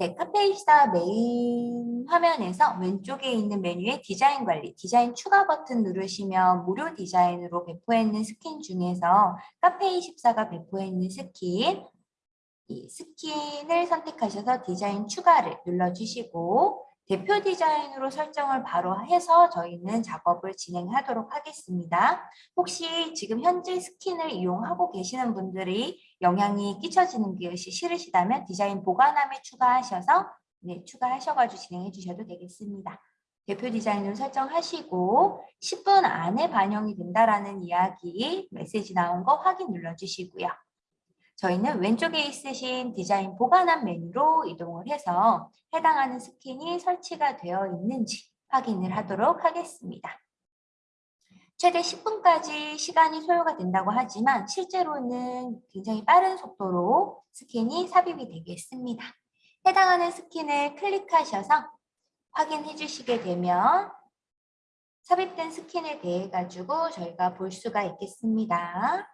네, 카페24 메인 화면에서 왼쪽에 있는 메뉴의 디자인 관리, 디자인 추가 버튼 누르시면 무료 디자인으로 배포했는 스킨 중에서 카페24가 배포했는 스킨, 이 스킨을 선택하셔서 디자인 추가를 눌러주시고 대표 디자인으로 설정을 바로 해서 저희는 작업을 진행하도록 하겠습니다. 혹시 지금 현재 스킨을 이용하고 계시는 분들이 영향이 끼쳐지는 것이 싫으시다면 디자인 보관함에 추가하셔서 네, 추가하셔가지고 진행해 주셔도 되겠습니다. 대표 디자인을 설정하시고 10분 안에 반영이 된다라는 이야기 메시지 나온 거 확인 눌러주시고요. 저희는 왼쪽에 있으신 디자인 보관함 메뉴로 이동을 해서 해당하는 스킨이 설치가 되어 있는지 확인을 하도록 하겠습니다. 최대 10분까지 시간이 소요가 된다고 하지만 실제로는 굉장히 빠른 속도로 스킨이 삽입이 되겠습니다. 해당하는 스킨을 클릭하셔서 확인해 주시게 되면 삽입된 스킨에 대해 가지고 저희가 볼 수가 있겠습니다.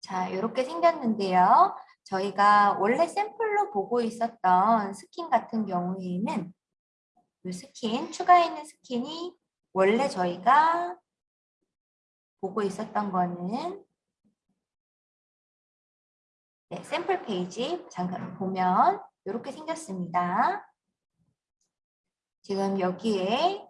자, 이렇게 생겼는데요. 저희가 원래 샘플로 보고 있었던 스킨 같은 경우에는 이 스킨, 추가해 있는 스킨이 원래 저희가 보고 있었던 거는 네, 샘플 페이지 잠깐 보면 이렇게 생겼습니다. 지금 여기에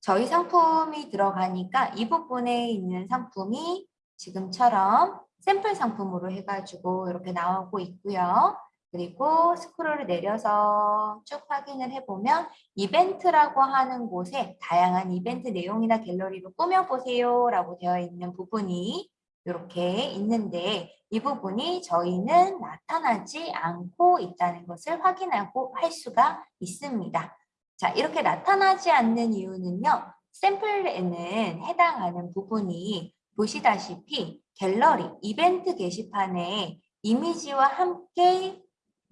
저희 상품이 들어가니까 이 부분에 있는 상품이 지금처럼 샘플 상품으로 해가지고 이렇게 나오고 있고요. 그리고 스크롤을 내려서 쭉 확인을 해보면 이벤트라고 하는 곳에 다양한 이벤트 내용이나 갤러리로 꾸며보세요 라고 되어 있는 부분이 이렇게 있는데 이 부분이 저희는 나타나지 않고 있다는 것을 확인하고 할 수가 있습니다. 자 이렇게 나타나지 않는 이유는요. 샘플에는 해당하는 부분이 보시다시피 갤러리, 이벤트 게시판에 이미지와 함께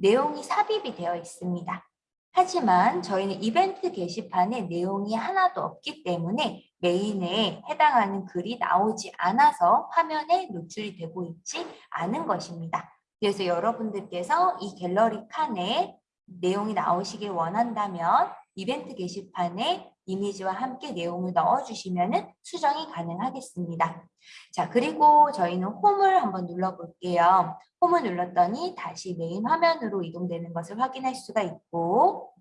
내용이 삽입이 되어 있습니다. 하지만 저희는 이벤트 게시판에 내용이 하나도 없기 때문에 메인에 해당하는 글이 나오지 않아서 화면에 노출이 되고 있지 않은 것입니다. 그래서 여러분들께서 이 갤러리 칸에 내용이 나오시길 원한다면 이벤트 게시판에 이미지와 함께 내용을 넣어주시면 수정이 가능하겠습니다. 자, 그리고 저희는 홈을 한번 눌러볼게요. 홈을 눌렀더니 다시 메인 화면으로 이동되는 것을 확인할 수가 있고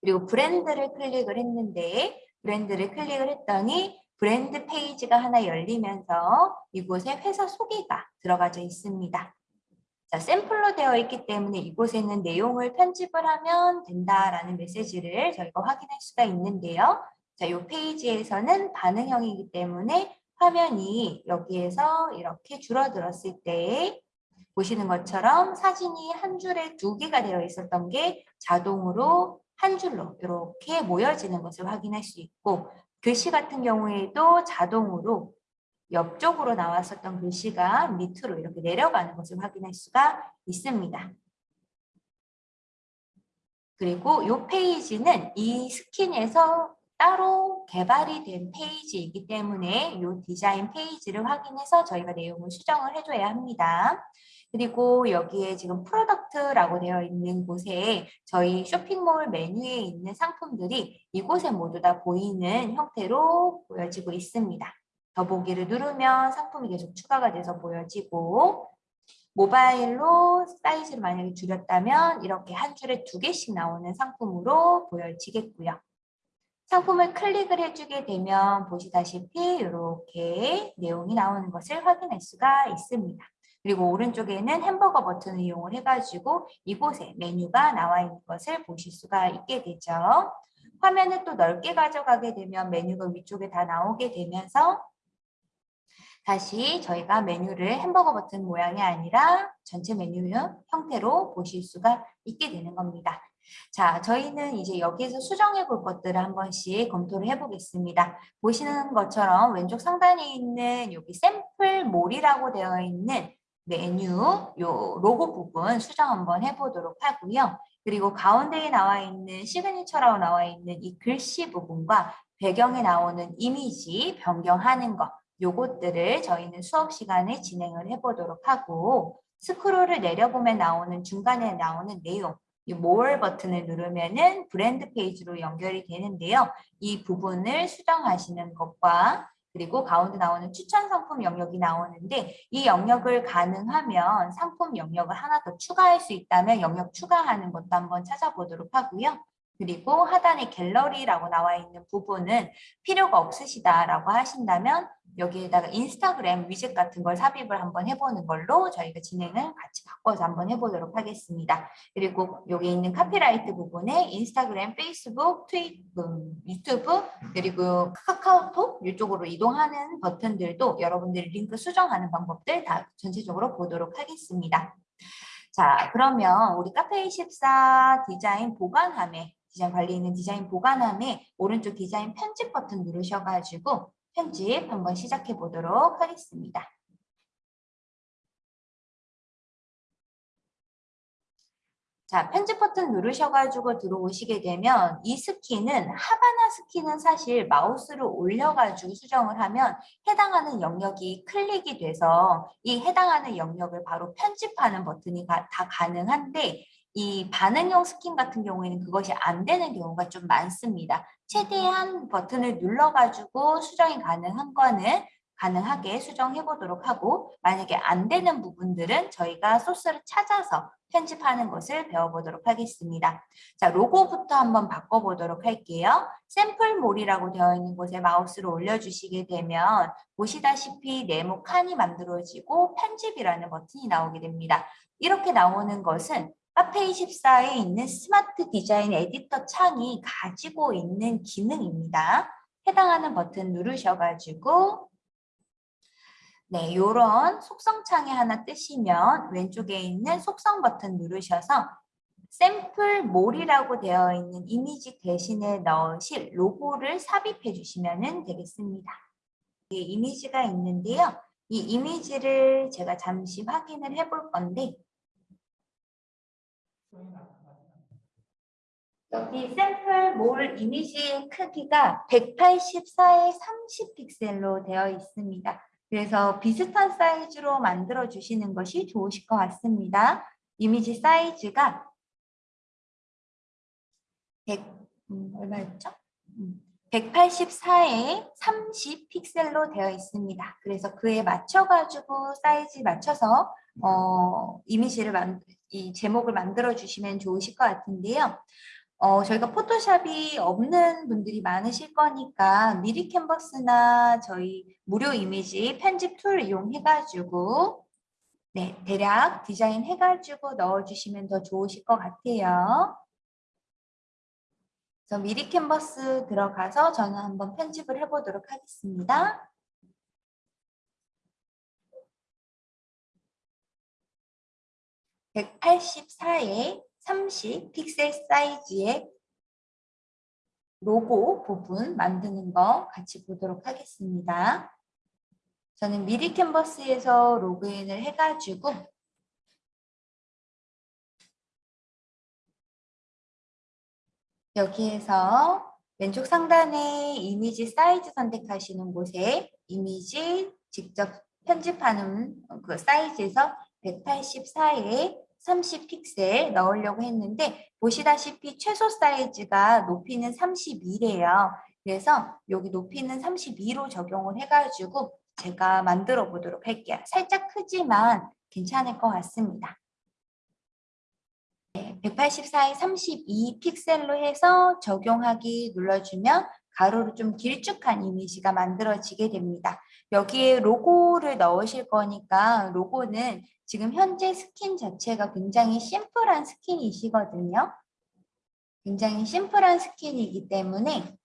그리고 브랜드를 클릭을 했는데 브랜드를 클릭을 했더니 브랜드 페이지가 하나 열리면서 이곳에 회사 소개가 들어가져 있습니다. 자, 샘플로 되어 있기 때문에 이곳에는 내용을 편집을 하면 된다라는 메시지를 저희가 확인할 수가 있는데요. 자, 이 페이지에서는 반응형이기 때문에 화면이 여기에서 이렇게 줄어들었을 때 보시는 것처럼 사진이 한 줄에 두 개가 되어 있었던 게 자동으로 한 줄로 이렇게 모여지는 것을 확인할 수 있고 글씨 같은 경우에도 자동으로 옆쪽으로 나왔었던 글씨가 밑으로 이렇게 내려가는 것을 확인할 수가 있습니다. 그리고 이 페이지는 이 스킨에서 따로 개발이 된 페이지이기 때문에 이 디자인 페이지를 확인해서 저희가 내용을 수정을 해줘야 합니다. 그리고 여기에 지금 product라고 되어 있는 곳에 저희 쇼핑몰 메뉴에 있는 상품들이 이곳에 모두 다 보이는 형태로 보여지고 있습니다. 더보기를 누르면 상품이 계속 추가가 돼서 보여지고 모바일로 사이즈를 만약에 줄였다면 이렇게 한 줄에 두 개씩 나오는 상품으로 보여지겠고요. 상품을 클릭을 해주게 되면 보시다시피 이렇게 내용이 나오는 것을 확인할 수가 있습니다. 그리고 오른쪽에는 햄버거 버튼을 이용을 해가지고 이곳에 메뉴가 나와 있는 것을 보실 수가 있게 되죠. 화면을 또 넓게 가져가게 되면 메뉴가 위쪽에 다 나오게 되면서 다시 저희가 메뉴를 햄버거 버튼 모양이 아니라 전체 메뉴 형태로 보실 수가 있게 되는 겁니다. 자, 저희는 이제 여기에서 수정해 볼 것들을 한 번씩 검토를 해 보겠습니다. 보시는 것처럼 왼쪽 상단에 있는 여기 샘플 몰이라고 되어 있는 메뉴 요 로고 부분 수정 한번 해보도록 하고요. 그리고 가운데에 나와 있는 signature라고 나와 있는 이 글씨 부분과 배경에 나오는 이미지 변경하는 것 요것들을 저희는 수업 시간에 진행을 해보도록 하고 스크롤을 내려보면 나오는 중간에 나오는 내용 이 more 버튼을 누르면 은 브랜드 페이지로 연결이 되는데요. 이 부분을 수정하시는 것과 그리고 가운데 나오는 추천 상품 영역이 나오는데 이 영역을 가능하면 상품 영역을 하나 더 추가할 수 있다면 영역 추가하는 것도 한번 찾아보도록 하고요. 그리고 하단에 갤러리라고 나와 있는 부분은 필요가 없으시다라고 하신다면 여기에다가 인스타그램 위젯 같은 걸 삽입을 한번 해보는 걸로 저희가 진행을 같이 바꿔서 한번 해보도록 하겠습니다. 그리고 여기 있는 카피라이트 부분에 인스타그램, 페이스북, 트윗, 음, 유튜브 그리고 카카오톡 이쪽으로 이동하는 버튼들도 여러분들이 링크 수정하는 방법들 다 전체적으로 보도록 하겠습니다. 자 그러면 우리 카페24 디자인 보관함에 디자인 관리 있는 디자인 보관함에 오른쪽 디자인 편집 버튼 누르셔가지고 편집 한번 시작해 보도록 하겠습니다. 자, 편집 버튼 누르셔가지고 들어오시게 되면 이 스키는 하바나 스킨은 사실 마우스를 올려가지고 수정을 하면 해당하는 영역이 클릭이 돼서 이 해당하는 영역을 바로 편집하는 버튼이 다 가능한데 이 반응형 스킨 같은 경우에는 그것이 안 되는 경우가 좀 많습니다. 최대한 버튼을 눌러가지고 수정이 가능한 거는 가능하게 수정해 보도록 하고 만약에 안 되는 부분들은 저희가 소스를 찾아서 편집하는 것을 배워보도록 하겠습니다. 자, 로고부터 한번 바꿔보도록 할게요. 샘플몰이라고 되어 있는 곳에 마우스를 올려주시게 되면 보시다시피 네모 칸이 만들어지고 편집이라는 버튼이 나오게 됩니다. 이렇게 나오는 것은 카페 24에 있는 스마트 디자인 에디터 창이 가지고 있는 기능입니다. 해당하는 버튼 누르셔가지고 네, 이런 속성 창에 하나 뜨시면 왼쪽에 있는 속성 버튼 누르셔서 샘플 몰이라고 되어 있는 이미지 대신에 넣으실 로고를 삽입해 주시면 되겠습니다. 이미지가 있는데요. 이 이미지를 제가 잠시 확인을 해 볼 건데 여기 샘플 몰 이미지의 크기가 184에 30 픽셀로 되어 있습니다. 그래서 비슷한 사이즈로 만들어 주시는 것이 좋으실 것 같습니다. 이미지 사이즈가 100, 음, 얼마였죠? 음, 184에 30 픽셀로 되어 있습니다. 그래서 그에 맞춰가지고 사이즈 맞춰서 어, 이미지를 만, 이 제목을 만들어 주시면 좋으실 것 같은데요. 어, 저희가 포토샵이 없는 분들이 많으실 거니까 미리캔버스나 저희 무료 이미지 편집 툴 이용해가지고 네, 대략 디자인 해가지고 넣어주시면 더 좋으실 것 같아요. 그래서 미리 캔버스 들어가서 저는 한번 편집을 해보도록 하겠습니다. 184에 30 픽셀 사이즈의 로고 부분 만드는 거 같이 보도록 하겠습니다. 저는 미리 캔버스에서 로그인을 해가지고 여기에서 왼쪽 상단에 이미지 사이즈 선택하시는 곳에 이미지 직접 편집하는 그 사이즈에서 184에 30픽셀 넣으려고 했는데 보시다시피 최소 사이즈가 높이는 32래요. 그래서 여기 높이는 32로 적용을 해가지고 제가 만들어 보도록 할게요. 살짝 크지만 괜찮을 것 같습니다. 184에 32 픽셀로 해서 적용하기 눌러주면 가로로 좀 길쭉한 이미지가 만들어지게 됩니다. 여기에 로고를 넣으실 거니까 로고는 지금 현재 스킨 자체가 굉장히 심플한 스킨이시거든요. 굉장히 심플한 스킨이기 때문에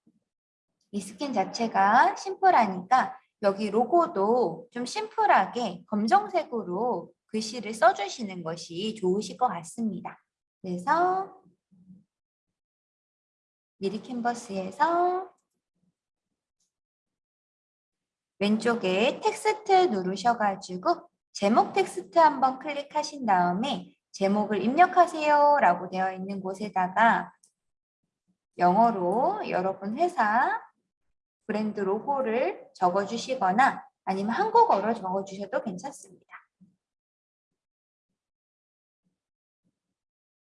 이 스킨 자체가 심플하니까 여기 로고도 좀 심플하게 검정색으로 글씨를 써주시는 것이 좋으실 것 같습니다. 그래서 미리캔버스에서 왼쪽에 텍스트 누르셔가지고 제목 텍스트 한번 클릭하신 다음에 제목을 입력하세요 라고 되어 있는 곳에다가 영어로 여러분 회사 브랜드 로고를 적어주시거나 아니면 한국어로 적어주셔도 괜찮습니다.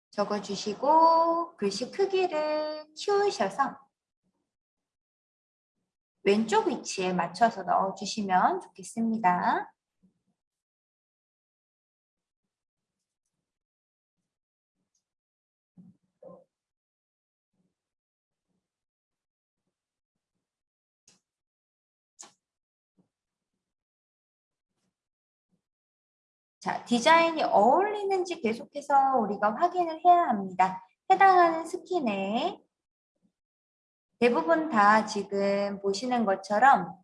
적어주시고 글씨 크기를 키우셔서 왼쪽 위치에 맞춰서 넣어주시면 좋겠습니다. 자, 디자인이 어울리는지 계속해서 우리가 확인을 해야 합니다. 해당하는 스킨에 대부분 다 지금 보시는 것처럼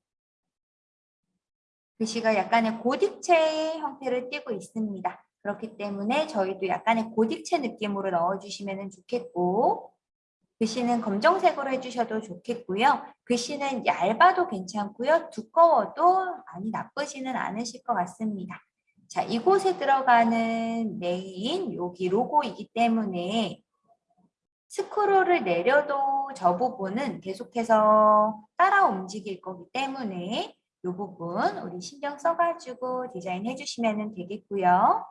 글씨가 약간의 고딕체 형태를 띠고 있습니다. 그렇기 때문에 저희도 약간의 고딕체 느낌으로 넣어주시면 좋겠고 글씨는 검정색으로 해주셔도 좋겠고요. 글씨는 얇아도 괜찮고요. 두꺼워도 많이 나쁘지는 않으실 것 같습니다. 자, 이곳에 들어가는 메인 여기 로고이기 때문에 스크롤을 내려도 저 부분은 계속해서 따라 움직일 거기 때문에 이 부분 우리 신경 써가지고 디자인 해 주시면 되겠고요.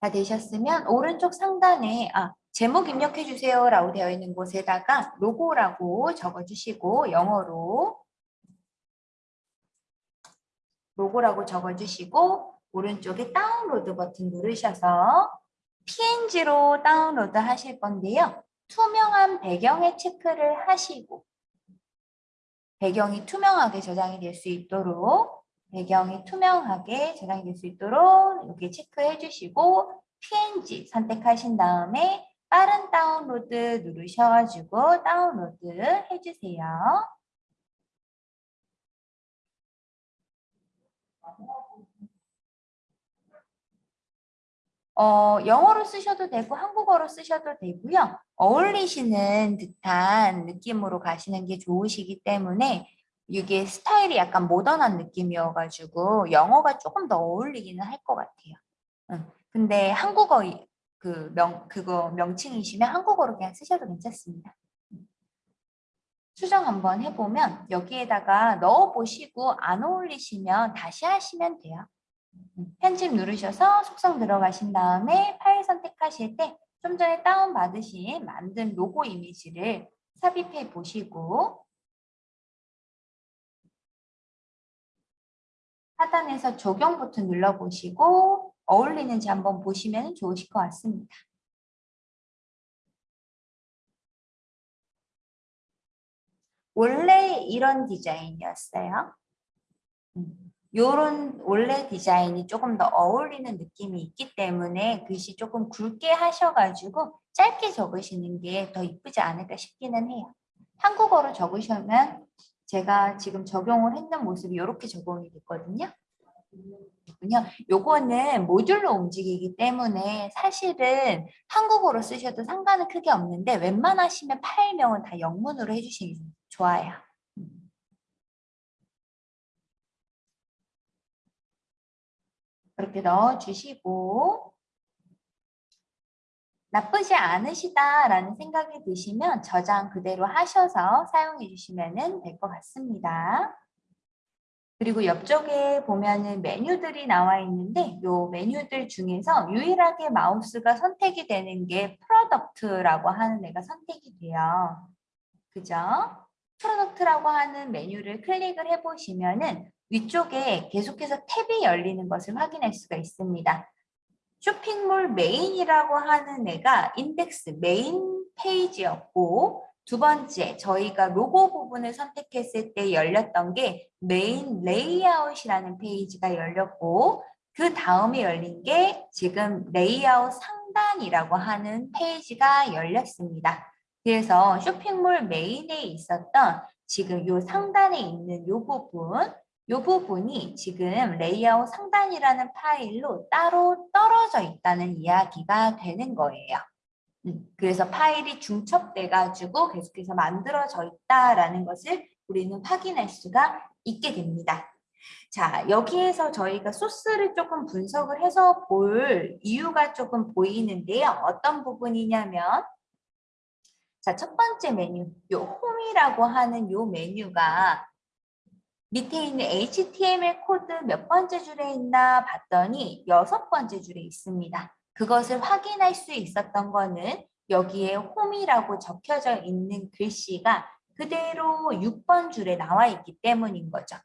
다 되셨으면 오른쪽 상단에 아 제목 입력해 주세요 라고 되어 있는 곳에다가 로고라고 적어주시고 영어로 로고라고 적어주시고 오른쪽에 다운로드 버튼 누르셔서 PNG로 다운로드 하실 건데요. 투명한 배경에 체크를 하시고 배경이 투명하게 저장이 될 수 있도록 배경이 투명하게 저장이 될 수 있도록 여기 체크해 주시고 PNG 선택하신 다음에 빠른 다운로드 누르셔가지고 다운로드 해주세요. 어, 영어로 쓰셔도 되고 한국어로 쓰셔도 되고요. 어울리시는 듯한 느낌으로 가시는 게 좋으시기 때문에 이게 스타일이 약간 모던한 느낌이어가지고 영어가 조금 더 어울리기는 할 것 같아요. 응. 근데 한국어 그 명, 그거 명칭이시면 한국어로 그냥 쓰셔도 괜찮습니다. 수정 한번 해보면 여기에다가 넣어보시고 안 어울리시면 다시 하시면 돼요. 편집 누르셔서 속성 들어가신 다음에 파일 선택하실 때 좀 전에 다운받으신 만든 로고 이미지를 삽입해 보시고 하단에서 적용 버튼 눌러보시고 어울리는지 한번 보시면 좋으실 것 같습니다. 원래 이런 디자인이었어요. 음, 원래 디자인이 조금 더 어울리는 느낌이 있기 때문에 글씨 조금 굵게 하셔가지고 짧게 적으시는 게 더 이쁘지 않을까 싶기는 해요. 한국어로 적으시면 제가 지금 적용을 했는 모습이 이렇게 적용이 됐거든요. 요거는 모듈로 움직이기 때문에 사실은 한국어로 쓰셔도 상관은 크게 없는데 웬만하시면 파일명은 다 영문으로 해주시면 좋아요. 그렇게 넣어주시고 나쁘지 않으시다라는 생각이 드시면 저장 그대로 하셔서 사용해 주시면 될 것 같습니다. 그리고 옆쪽에 보면은 메뉴들이 나와 있는데 요 메뉴들 중에서 유일하게 마우스가 선택이 되는 게 product라고 하는 애가 선택이 돼요. 그죠? product라고 하는 메뉴를 클릭을 해보시면은 위쪽에 계속해서 탭이 열리는 것을 확인할 수가 있습니다. 쇼핑몰 메인이라고 하는 애가 인덱스 메인 페이지였고 두 번째, 저희가 로고 부분을 선택했을 때 열렸던 게 메인 레이아웃이라는 페이지가 열렸고 그 다음에 열린 게 지금 레이아웃 상단이라고 하는 페이지가 열렸습니다. 그래서 쇼핑몰 메인에 있었던 지금 이 상단에 있는 이 부분 이 부분이 지금 레이아웃 상단이라는 파일로 따로 떨어져 있다는 이야기가 되는 거예요. 음, 그래서 파일이 중첩돼 가지고 계속해서 만들어져 있다라는 것을 우리는 확인할 수가 있게 됩니다. 자, 여기에서 저희가 소스를 조금 분석을 해서 볼 이유가 조금 보이는데요. 어떤 부분이냐면 자, 첫 번째 메뉴, 요 홈이라고 하는 요 메뉴가 밑에 있는 HTML 코드 몇 번째 줄에 있나 봤더니 여섯 번째 줄에 있습니다. 그것을 확인할 수 있었던 거는 여기에 홈이라고 적혀져 있는 글씨가 그대로 6번 줄에 나와 있기 때문인 거죠.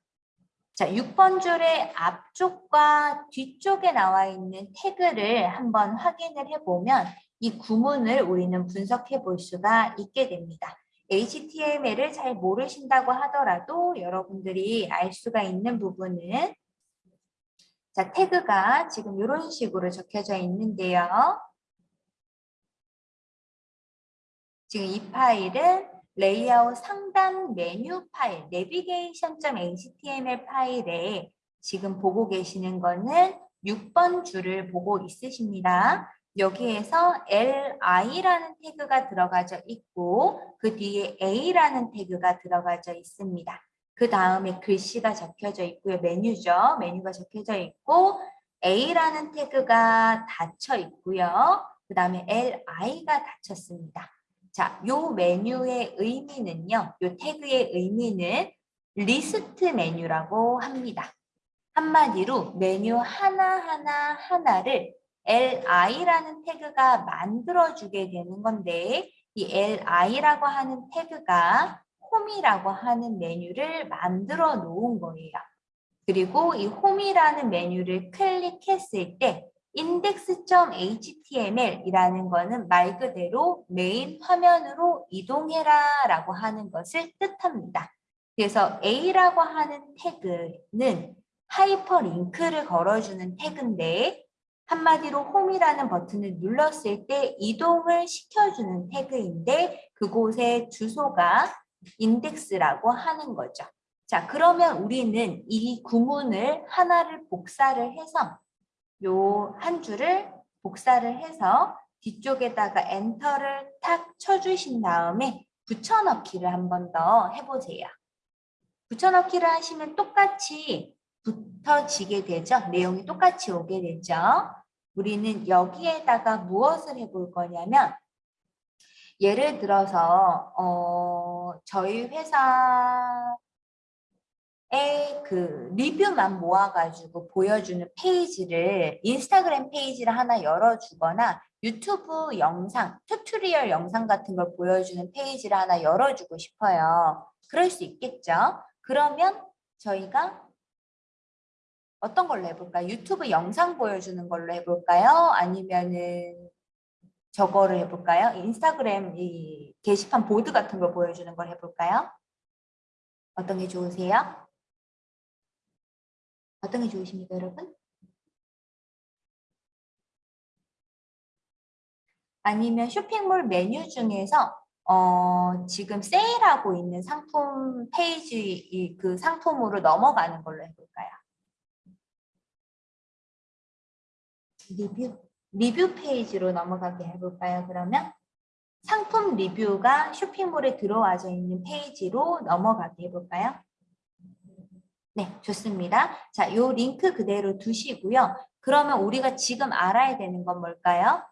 자, 6번 줄의 앞쪽과 뒤쪽에 나와 있는 태그를 한번 확인을 해보면 이 구문을 우리는 분석해 볼 수가 있게 됩니다. HTML을 잘 모르신다고 하더라도 여러분들이 알 수가 있는 부분은 자, 태그가 지금 이런 식으로 적혀져 있는데요. 지금 이 파일은 레이아웃 상단 메뉴 파일, navigation.html 파일에 지금 보고 계시는 거는 6번 줄을 보고 있으십니다. 여기에서 li라는 태그가 들어가져 있고 그 뒤에 a라는 태그가 들어가져 있습니다. 그 다음에 글씨가 적혀져 있고요. 메뉴죠. 메뉴가 적혀져 있고 a라는 태그가 닫혀 있고요. 그 다음에 li가 닫혔습니다. 자, 요 메뉴의 의미는요. 요 태그의 의미는 리스트 메뉴라고 합니다. 한마디로 메뉴 하나하나 하나를 li라는 태그가 만들어주게 되는 건데 이 li라고 하는 태그가 홈이라고 하는 메뉴를 만들어 놓은 거예요. 그리고 이 홈이라는 메뉴를 클릭했을 때 index.html 이라는 것은 말 그대로 메인 화면으로 이동해라 라고 하는 것을 뜻합니다. 그래서 A라고 하는 태그는 하이퍼링크를 걸어주는 태그인데 한마디로 홈이라는 버튼을 눌렀을 때 이동을 시켜주는 태그인데 그곳의 주소가 인덱스라고 하는 거죠. 자, 그러면 우리는 이 구문을 하나를 복사를 해서 요 한 줄을 복사를 해서 뒤쪽에다가 엔터를 탁 쳐주신 다음에 붙여넣기를 한 번 더 해보세요. 붙여넣기를 하시면 똑같이 붙어지게 되죠. 내용이 똑같이 오게 되죠. 우리는 여기에다가 무엇을 해볼 거냐면 예를 들어서 어, 저희 회사의 그 리뷰만 모아가지고 보여주는 페이지를 인스타그램 페이지를 하나 열어주거나 유튜브 영상, tutorial 영상 같은 걸 보여주는 페이지를 하나 열어주고 싶어요. 그럴 수 있겠죠? 그러면 저희가 어떤 걸로 해볼까요? 유튜브 영상 보여주는 걸로 해볼까요? 아니면은 저거를 해볼까요? 인스타그램 이 게시판 보드 같은 걸 보여주는 걸 해볼까요? 어떤 게 좋으세요? 어떤 게 좋으십니까, 여러분? 아니면 쇼핑몰 메뉴 중에서 어, 지금 세일하고 있는 상품 페이지 그 상품으로 넘어가는 걸로 해볼까요? 리뷰 리뷰 페이지로 넘어가게 해볼까요? 그러면 상품 리뷰가 쇼핑몰에 들어와져 있는 페이지로 넘어가게 해볼까요? 네, 좋습니다. 자, 요 링크 그대로 두시고요. 그러면 우리가 지금 알아야 되는 건 뭘까요?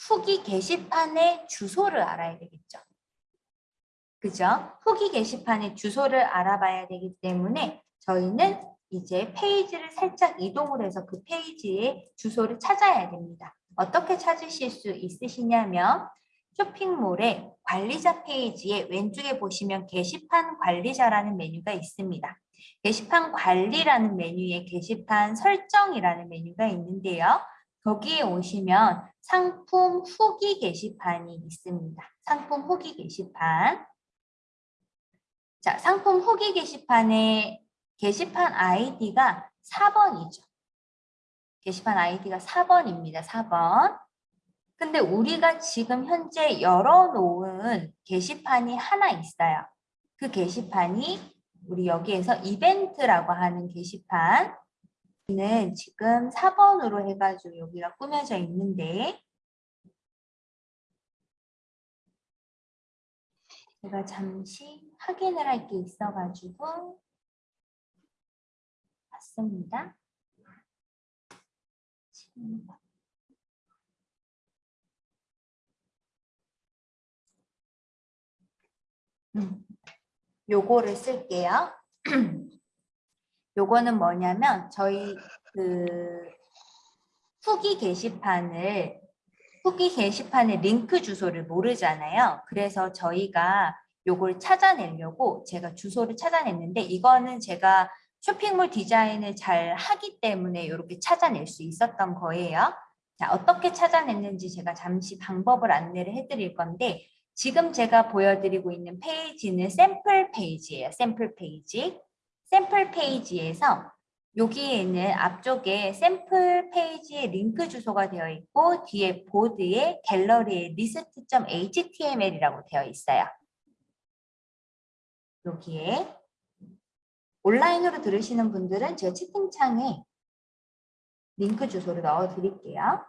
후기 게시판의 주소를 알아야 되겠죠. 그죠? 후기 게시판의 주소를 알아봐야 되기 때문에 저희는 이제 페이지를 살짝 이동을 해서 그 페이지의 주소를 찾아야 됩니다. 어떻게 찾으실 수 있으시냐면 쇼핑몰의 관리자 페이지에 왼쪽에 보시면 게시판 관리자라는 메뉴가 있습니다. 게시판 관리라는 메뉴에 게시판 설정이라는 메뉴가 있는데요. 거기에 오시면 상품 후기 게시판이 있습니다. 상품 후기 게시판. 자, 상품 후기 게시판에 게시판 아이디가 4번이죠. 게시판 아이디가 4번입니다. 4번. 근데 우리가 지금 현재 열어놓은 게시판이 하나 있어요. 그 게시판이 우리 여기에서 이벤트라고 하는 게시판 는 지금 4번으로 해가지고 여기가 꾸며져 있는데 제가 잠시 확인을 할 게 있어가지고 맞습니다. 음, 요거를 쓸게요. 요거는 뭐냐면 저희 그 후기 게시판을 후기 게시판의 링크 주소를 모르잖아요. 그래서 저희가 요걸 찾아내려고 제가 주소를 찾아냈는데 이거는 제가 쇼핑몰 디자인을 잘 하기 때문에 이렇게 찾아낼 수 있었던 거예요. 자, 어떻게 찾아냈는지 제가 잠시 방법을 안내를 해드릴 건데 지금 제가 보여드리고 있는 페이지는 샘플 페이지예요. 샘플 페이지. 샘플 페이지에서 여기에는 앞쪽에 샘플 페이지에 링크 주소가 되어 있고 뒤에 보드에 갤러리에 list.html이라고 되어 있어요. 여기에 온라인으로 들으시는 분들은 제가 채팅창에 링크 주소를 넣어 드릴게요.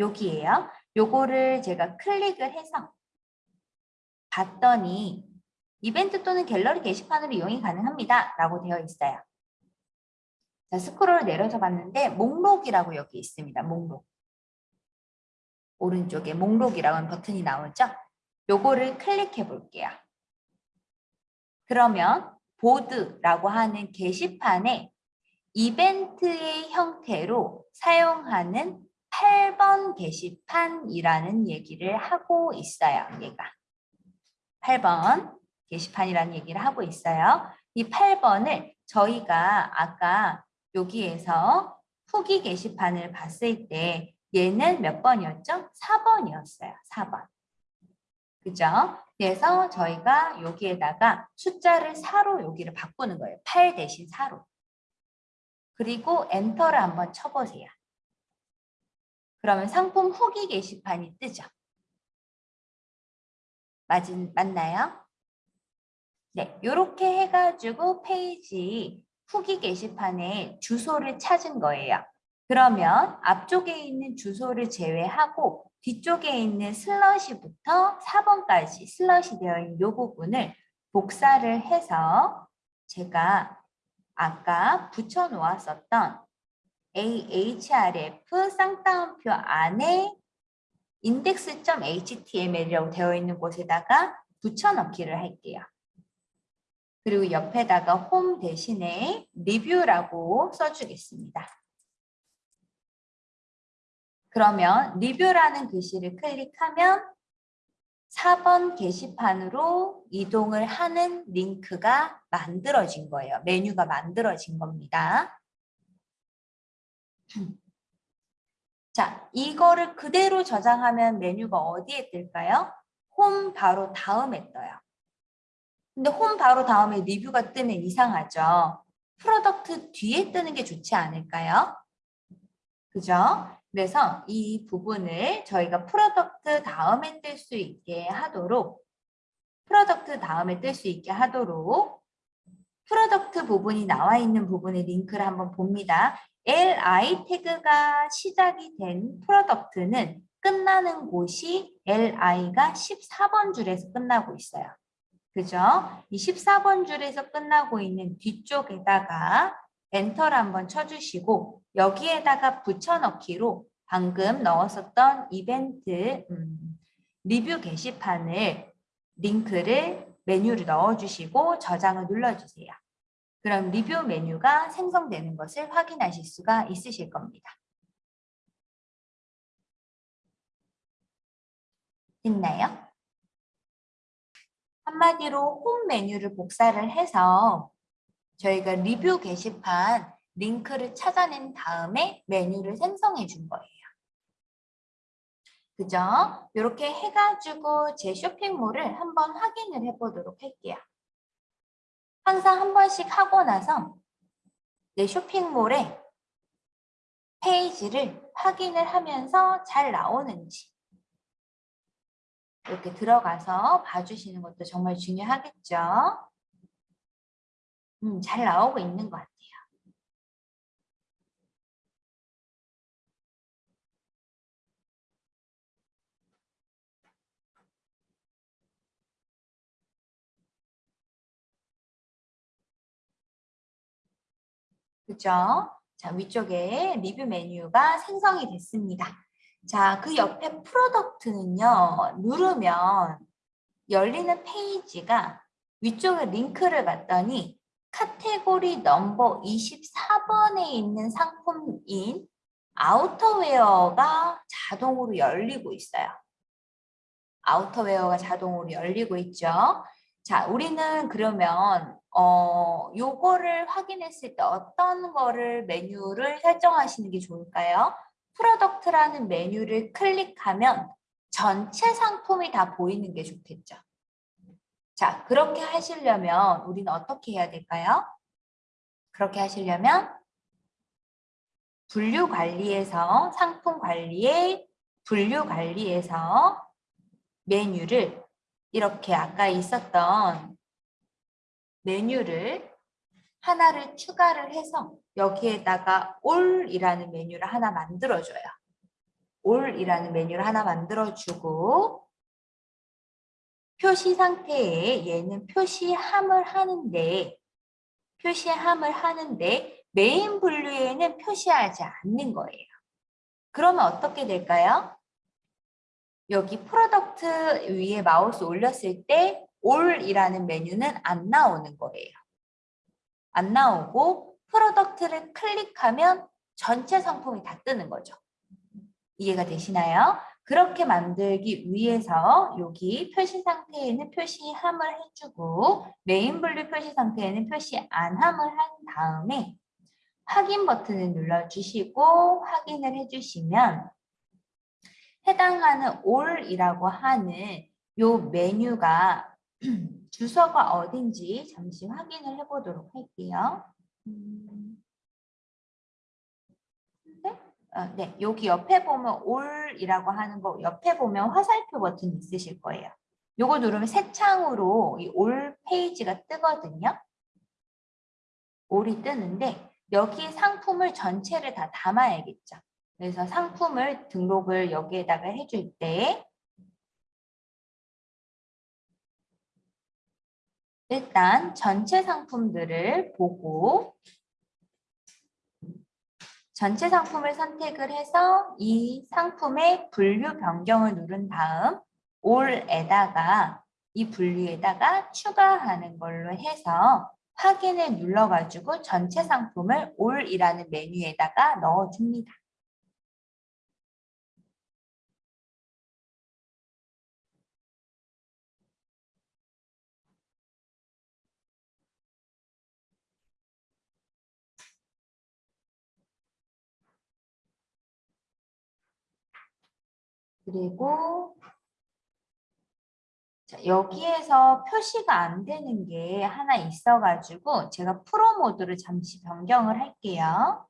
여기에요. 요거를 제가 클릭을 해서 봤더니 이벤트 또는 갤러리 게시판으로 이용이 가능합니다. 라고 되어 있어요. 자, 스크롤 내려서 봤는데 목록이라고 여기 있습니다. 목록. 오른쪽에 목록이라고 하는 버튼이 나오죠? 요거를 클릭해 볼게요. 그러면 보드라고 하는 게시판에 이벤트의 형태로 사용하는 8번 게시판이라는 얘기를 하고 있어요. 얘가. 8번 게시판이라는 얘기를 하고 있어요. 이 8번을 저희가 아까 여기에서 후기 게시판을 봤을 때 얘는 몇 번이었죠? 4번이었어요. 4번. 그죠? 그래서 저희가 여기에다가 숫자를 4로 여기를 바꾸는 거예요. 8 대신 4로. 그리고 엔터를 한번 쳐보세요. 그러면 상품 후기 게시판이 뜨죠. 맞, 맞나요? 네, 이렇게 해가지고 페이지 후기 게시판에 주소를 찾은 거예요. 그러면 앞쪽에 있는 주소를 제외하고 뒤쪽에 있는 슬러시부터 4번까지 슬러시 되어 있는 이 부분을 복사를 해서 제가 아까 붙여 놓았었던 ahref 쌍따옴표 안에 index.html이라고 되어 있는 곳에다가 붙여넣기를 할게요. 그리고 옆에다가 홈 대신에 리뷰라고 써주겠습니다. 그러면 리뷰라는 글씨를 클릭하면 4번 게시판으로 이동을 하는 링크가 만들어진 거예요. 메뉴가 만들어진 겁니다. 자, 이거를 그대로 저장하면 메뉴가 어디에 뜰까요? 홈 바로 다음에 떠요. 근데 홈 바로 다음에 리뷰가 뜨면 이상하죠. product 뒤에 뜨는 게 좋지 않을까요? 그죠? 그래서 이 부분을 저희가 product 다음에 뜰 수 있게 하도록 product 다음에 뜰 수 있게 하도록 product 부분이 나와 있는 부분의 링크를 한번 봅니다. li 태그가 시작이 된 product는 끝나는 곳이 li가 14번 줄에서 끝나고 있어요. 그죠? 이 14번 줄에서 끝나고 있는 뒤쪽에다가 엔터를 한번 쳐주시고 여기에다가 붙여넣기로 방금 넣었었던 이벤트 음, 리뷰 게시판을 링크를 메뉴를 넣어주시고 저장을 눌러주세요. 그럼 리뷰 메뉴가 생성되는 것을 확인하실 수가 있으실 겁니다. 됐나요? 한마디로 홈 메뉴를 복사를 해서 저희가 리뷰 게시판 링크를 찾아낸 다음에 메뉴를 생성해 준 거예요. 그죠? 이렇게 해가지고 제 쇼핑몰을 한번 확인을 해보도록 할게요. 항상 한 번씩 하고 나서 내 쇼핑몰의 페이지를 확인을 하면서 잘 나오는지 이렇게 들어가서 봐주시는 것도 정말 중요하겠죠. 음, 잘 나오고 있는 것 같아요. 그죠? 자, 위쪽에 리뷰 메뉴가 생성이 됐습니다. 자, 그 옆에 프로덕트는요, 누르면 열리는 페이지가 위쪽에 링크를 갔더니 카테고리 넘버 24번에 있는 상품인 outerwear가 자동으로 열리고 있어요. outerwear가 자동으로 열리고 있죠. 자, 우리는 그러면 어 요거를 확인했을 때 어떤 거를 메뉴를 설정하시는 게 좋을까요? product라는 메뉴를 클릭하면 전체 상품이 다 보이는 게 좋겠죠. 자, 그렇게 하시려면 우리는 어떻게 해야 될까요? 그렇게 하시려면 분류 관리에서 상품 관리에 분류 관리에서 메뉴를 이렇게 아까 있었던 메뉴를 하나를 추가를 해서 여기에다가 all이라는 메뉴를 하나 만들어줘요. all이라는 메뉴를 하나 만들어주고 표시 상태에 얘는 표시함을 하는데 표시함을 하는데 메인 분류에는 표시하지 않는 거예요. 그러면 어떻게 될까요? 여기 product 위에 마우스 올렸을 때 all이라는 메뉴는 안 나오는 거예요. 안 나오고 product를 클릭하면 전체 상품이 다 뜨는 거죠. 이해가 되시나요? 그렇게 만들기 위해서 여기 표시 상태에는 표시함을 해주고 메인 분류 표시 상태에는 표시 안함을 한 다음에 확인 버튼을 눌러주시고 확인을 해주시면 해당하는 all이라고 하는 요 메뉴가 주소가 어딘지 잠시 확인을 해보도록 할게요. 음. 네? 어, 네, 여기 옆에 보면 all이라고 하는 거 옆에 보면 화살표 버튼 있으실 거예요. 요거 누르면 새 창으로 이 all 페이지가 뜨거든요. all이 뜨는데 여기 상품을 전체를 다 담아야겠죠. 그래서 상품을 등록을 여기에다가 해줄 때 일단 전체 상품들을 보고 전체 상품을 선택을 해서 이 상품의 분류 변경을 누른 다음 all에다가 이 분류에다가 추가하는 걸로 해서 확인을 눌러가지고 전체 상품을 all이라는 메뉴에다가 넣어줍니다. 그리고 자, 여기에서 표시가 안 되는 게 하나 있어가지고 제가 프로 모드를 잠시 변경을 할게요.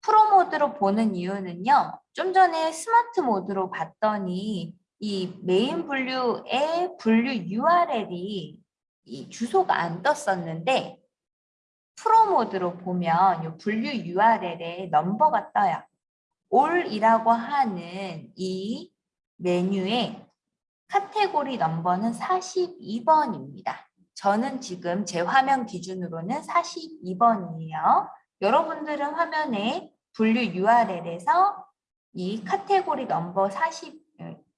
프로 모드로 보는 이유는요. 좀 전에 스마트 모드로 봤더니 이 메인 분류의 분류 URL이 이 주소가 안 떴었는데 프로 모드로 보면 이 분류 URL에 넘버가 떠요. All이라고 하는 이 메뉴의 카테고리 넘버는 42번입니다. 저는 지금 제 화면 기준으로는 42번이에요. 여러분들은 화면에 분류 URL에서 이 카테고리 넘버 40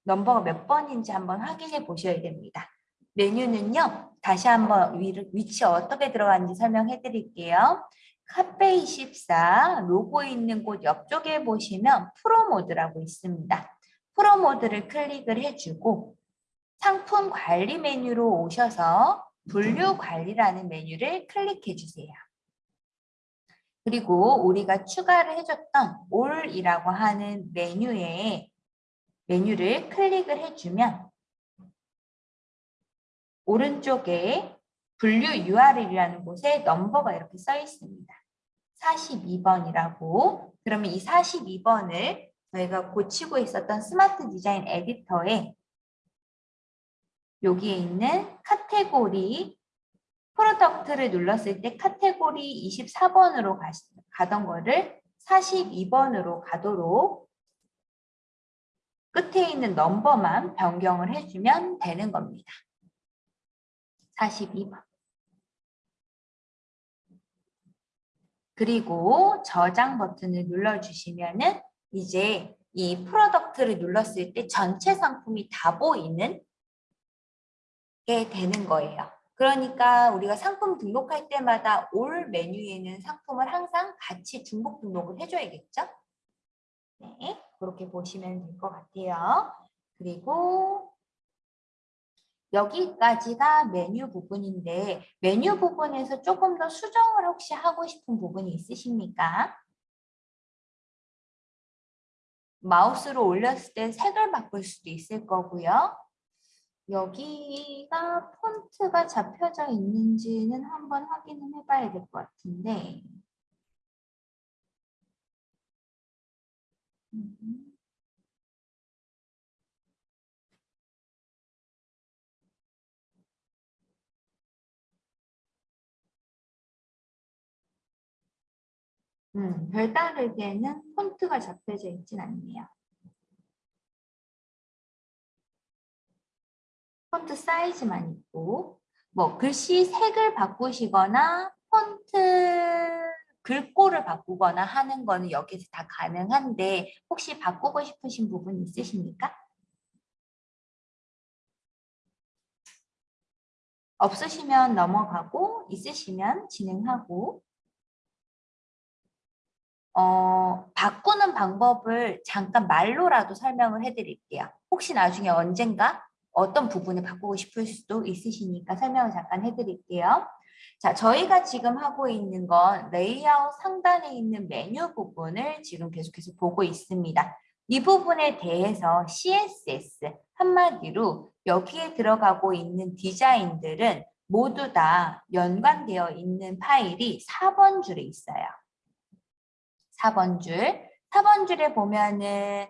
넘버가 몇 번인지 한번 확인해 보셔야 됩니다. 메뉴는요. 다시 한번 위치 어떻게 들어가는지 설명해 드릴게요. 카페 24 로고 있는 곳 옆쪽에 보시면 프로 모드라고 있습니다. 프로 모드를 클릭을 해주고 상품 관리 메뉴로 오셔서 분류 관리라는 메뉴를 클릭해 주세요. 그리고 우리가 추가를 해줬던 all이라고 하는 메뉴에 메뉴를 클릭을 해주면 오른쪽에 분류 URL이라는 곳에 넘버가 이렇게 써 있습니다. 42번이라고 그러면 이 42번을 저희가 고치고 있었던 스마트 디자인 에디터에 여기에 있는 카테고리 Product를 눌렀을 때 카테고리 24번으로 가던 거를 42번으로 가도록 끝에 있는 넘버만 변경을 해주면 되는 겁니다. 42번. 그리고 저장 버튼을 눌러주시면 은 이제 이 Product를 눌렀을 때 전체 상품이 다 보이는 게 되는 거예요. 그러니까 우리가 상품 등록할 때마다 All 메뉴에는 상품을 항상 같이 중복 등록을 해줘야겠죠? 네, 그렇게 보시면 될 것 같아요. 그리고 여기까지가 메뉴 부분인데 메뉴 부분에서 조금 더 수정을 혹시 하고 싶은 부분이 있으십니까? 마우스로 올렸을 때 색을 바꿀 수도 있을 거고요. 여기가 폰트가 잡혀져 있는지는 한번 확인을 해봐야 될 것 같은데 음. 음, 별다르게는 폰트가 잡혀져 있진 않네요. 폰트 사이즈만 있고 뭐 글씨 색을 바꾸시거나 폰트 글꼴을 바꾸거나 하는 거는 여기서 다 가능한데 혹시 바꾸고 싶으신 부분 있으십니까? 없으시면 넘어가고 있으시면 진행하고 어, 바꾸는 방법을 잠깐 말로라도 설명을 해드릴게요. 혹시 나중에 언젠가 어떤 부분을 바꾸고 싶을 수도 있으시니까 설명을 잠깐 해드릴게요. 자, 저희가 지금 하고 있는 건 레이아웃 상단에 있는 메뉴 부분을 지금 계속해서 보고 있습니다. 이 부분에 대해서 CSS 한마디로 여기에 들어가고 있는 디자인들은 모두 다 연관되어 있는 파일이 4번 줄에 있어요. 4번 줄. 4번 줄에 보면은